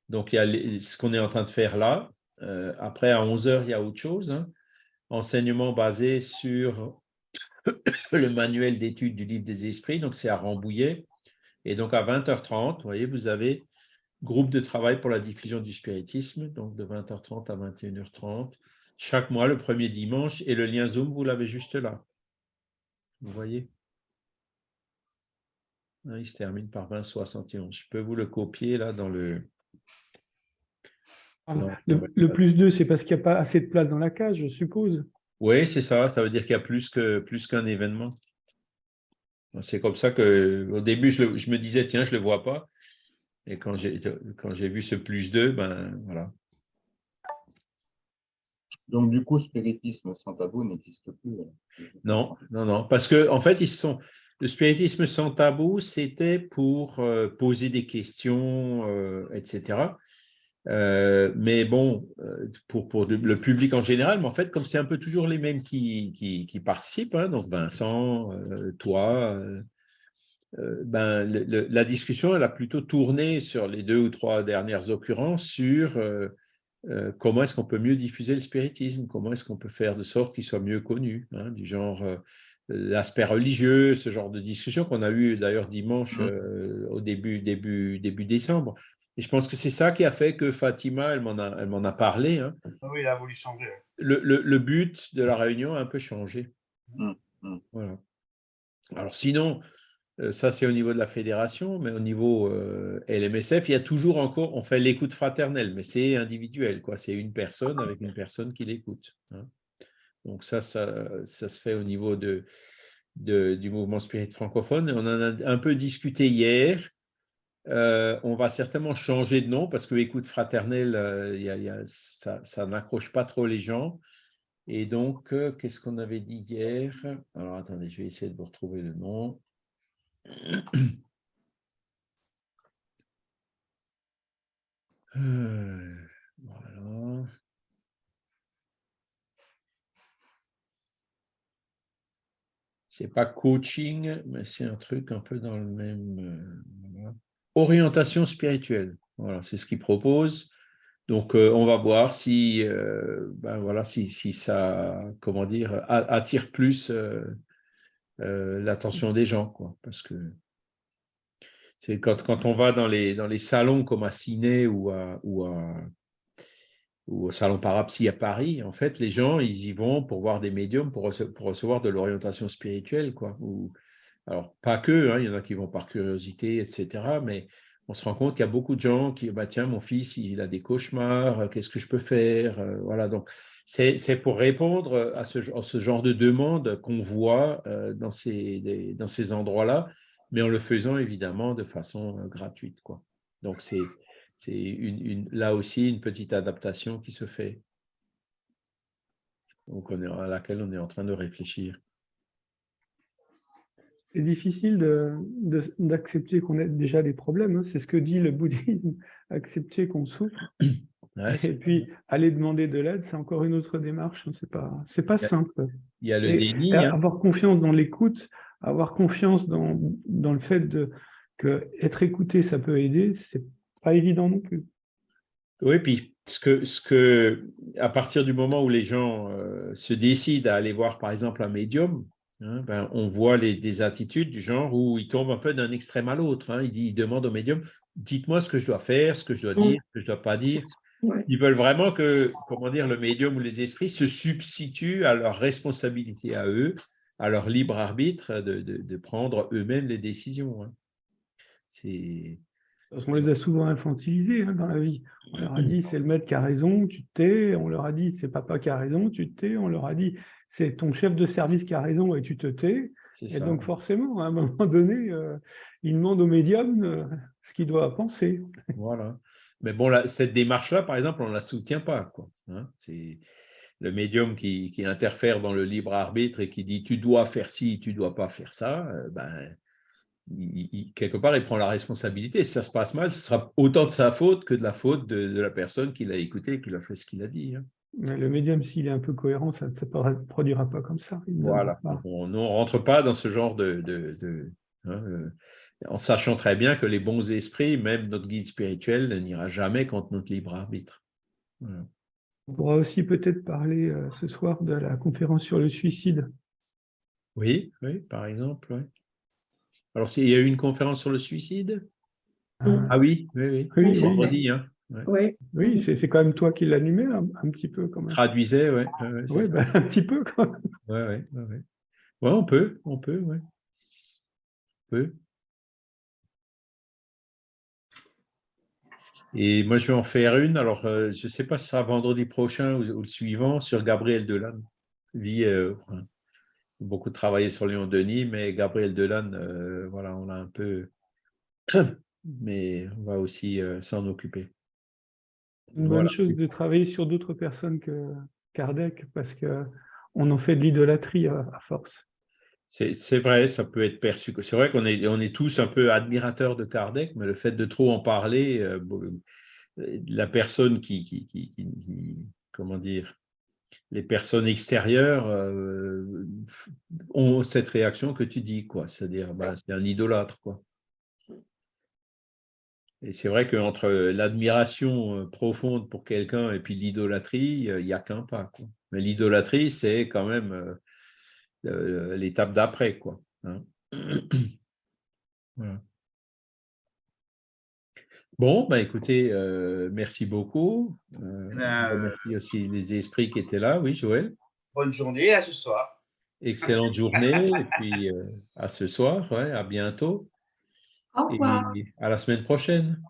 Donc, il y a ce qu'on est en train de faire là. Euh, après, à 11 heures, il y a autre chose. Hein. Enseignement basé sur le manuel d'études du livre des esprits. Donc, c'est à Rambouillet. Et donc, à 20h30, vous voyez, vous avez groupe de travail pour la diffusion du spiritisme, donc de 20h30 à 21h30, chaque mois, le premier dimanche, et le lien Zoom, vous l'avez juste là. Vous voyez? Ah, Il se termine par 2071. Je peux vous le copier là dans le... Ah, le, plus 2, c'est parce qu'il n'y a pas assez de place dans la cage, je suppose. Oui, c'est ça. Ça veut dire qu'il y a plus qu'un plus événement. C'est comme ça que au début, je, je, me disais, tiens, je ne le vois pas. Et quand j'ai vu ce plus 2, ben voilà. Donc, du coup, spiritisme sans tabou n'existe plus. Non, non, non. Parce que, en fait, ils sont. Le spiritisme sans tabou, c'était pour euh, poser des questions, euh, etc. mais bon, pour, pour, le public en général, mais en fait, comme c'est un peu toujours les mêmes qui, qui, qui participent, hein, donc Vincent, toi, euh, ben, la discussion elle a plutôt tourné sur les deux ou trois dernières occurrences sur euh, euh, comment est-ce qu'on peut mieux diffuser le spiritisme, comment est-ce qu'on peut faire de sorte qu'il soit mieux connu, hein, du genre l'aspect religieux, ce genre de discussion qu'on a eu d'ailleurs dimanche mmh. au début, début, début décembre. Et je pense que c'est ça qui a fait que Fatima, elle m'en a, elle m'en a parlé. Hein. Ah oui, elle a voulu changer. Le, le, but de la réunion a un peu changé. Mmh, mmh. Voilà. Alors sinon, euh, ça, c'est au niveau de la fédération, mais au niveau euh, LMSF, il y a toujours encore, on fait l'écoute fraternelle, mais c'est individuel, quoi. C'est une personne avec une personne qui l'écoute. Hein. Donc ça, ça, ça, se fait au niveau de, du mouvement spirit francophone. on en a un peu discuté hier. Euh, on va certainement changer de nom parce que écoute fraternelle, ça, ça n'accroche pas trop les gens. Et donc, qu'est-ce qu'on avait dit hier? Alors, attendez, je vais essayer de vous retrouver le nom. Euh, voilà. C'est pas coaching, mais c'est un truc un peu dans le même. Euh, Orientation spirituelle. Voilà, c'est ce qu'il propose. Donc, euh, on va voir si, ben voilà, si, si, ça, comment dire, attire plus euh, l'attention des gens, quoi, parce que c'est quand, quand on va dans les, dans les salons comme à Ciné ou à, ou au Salon Parapsy à Paris, en fait, les gens, ils y vont pour voir des médiums, pour, recevoir de l'orientation spirituelle. Quoi. Alors, pas que, hein, il y en a qui vont par curiosité, etc. Mais on se rend compte qu'il y a beaucoup de gens qui, bah, tiens, mon fils, il a des cauchemars, qu'est-ce que je peux faire euh, Voilà, donc c'est pour répondre à ce, genre de demande qu'on voit euh, dans ces, dans ces endroits-là, mais en le faisant évidemment de façon euh, gratuite. Quoi. Donc, c'est c'est une, là aussi une petite adaptation qui se fait, à laquelle on est en train de réfléchir. C'est difficile d'accepter qu'on ait déjà des problèmes, hein. c'est ce que dit le bouddhisme, accepter qu'on souffre. et puis aller demander de l'aide, c'est encore une autre démarche, hein. c'est pas, pas simple. Il y a le déni. Hein. Avoir confiance dans l'écoute, avoir confiance dans, dans le fait de, que être écouté, ça peut aider, c'est pas évident non plus. Oui, puis ce que, ce que, à partir du moment où les gens euh, se décident à aller voir, par exemple, un médium, hein, ben, on voit les, des attitudes du genre où ils tombent un peu d'un extrême à l'autre. Hein. Demandent au médium, dites-moi ce que je dois faire, ce que je dois dire, ce que je ne dois pas dire. Ils veulent vraiment que, comment dire, le médium ou les esprits se substituent à leur responsabilité à eux, à leur libre arbitre de, de, prendre eux-mêmes les décisions. Hein. C'est parce qu'on les a souvent infantilisés hein, dans la vie. On leur a dit c'est le maître qui a raison, tu te tais. On leur a dit c'est papa qui a raison, tu te tais. On leur a dit c'est ton chef de service qui a raison et tu te tais. Et donc forcément, à un moment donné, euh, ils demandent au médium euh, ce qu'il doit penser. Voilà. Mais bon, cette démarche-là, par exemple, on ne la soutient pas. Quoi. Hein. c'est le médium qui, interfère dans le libre arbitre et qui dit tu dois faire ci, tu ne dois pas faire ça. Euh, ben, quelque part, il prend la responsabilité. Si ça se passe mal, ce sera autant de sa faute que de la faute de, la personne qui l'a écouté et qui a fait ce qu'il a dit. Hein. Le médium, s'il est un peu cohérent, ça ne se produira pas comme ça. Voilà. On ne rentre pas dans ce genre de... Hein, euh, en sachant très bien que les bons esprits, même notre guide spirituel, n'ira jamais contre notre libre arbitre. On pourra aussi peut-être parler euh, ce soir de la conférence sur le suicide. Oui, oui, par exemple. Oui. Alors, il y a eu une conférence sur le suicide? Ah oui, oui, oui. oui vendredi, hein. Oui, oui c'est quand même toi qui l'animais un, un, petit peu quand même. Traduisais, oui. oui, ben, un petit peu quand même. Oui, oui, oui. Ouais, on peut, on peut, oui. On peut. Et moi, je vais en faire une. Alors, euh, je ne sais pas si ce sera vendredi prochain ou, le suivant sur Gabriel Delanne, vie euh, beaucoup travaillé sur Léon Denis, mais Gabriel Delanne, euh, voilà, on a un peu. Mais on va aussi euh, s'en occuper. Une bonne chose de travailler sur d'autres personnes que Kardec, parce qu'on en fait de l'idolâtrie à, force. C'est vrai, ça peut être perçu. C'est vrai qu'on est, on est tous un peu admirateurs de Kardec, mais le fait de trop en parler, euh, la personne qui, qui, qui, comment dire, les personnes extérieures euh, ont cette réaction que tu dis, quoi. C'est-à-dire, bah, c'est un idolâtre, quoi. Et c'est vrai qu'entre l'admiration euh, profonde pour quelqu'un et puis l'idolâtrie, il n'y a qu'un pas. Quoi. Mais l'idolâtrie, c'est quand même euh, l'étape d'après. quoi. Hein. voilà. Bon, bah écoutez, euh, merci beaucoup. Euh, eh ben, merci aussi les esprits qui étaient là. Oui, Joël? Bonne journée, à ce soir. Excellente journée, et puis euh, à ce soir, ouais, à bientôt. Au revoir. À la semaine prochaine.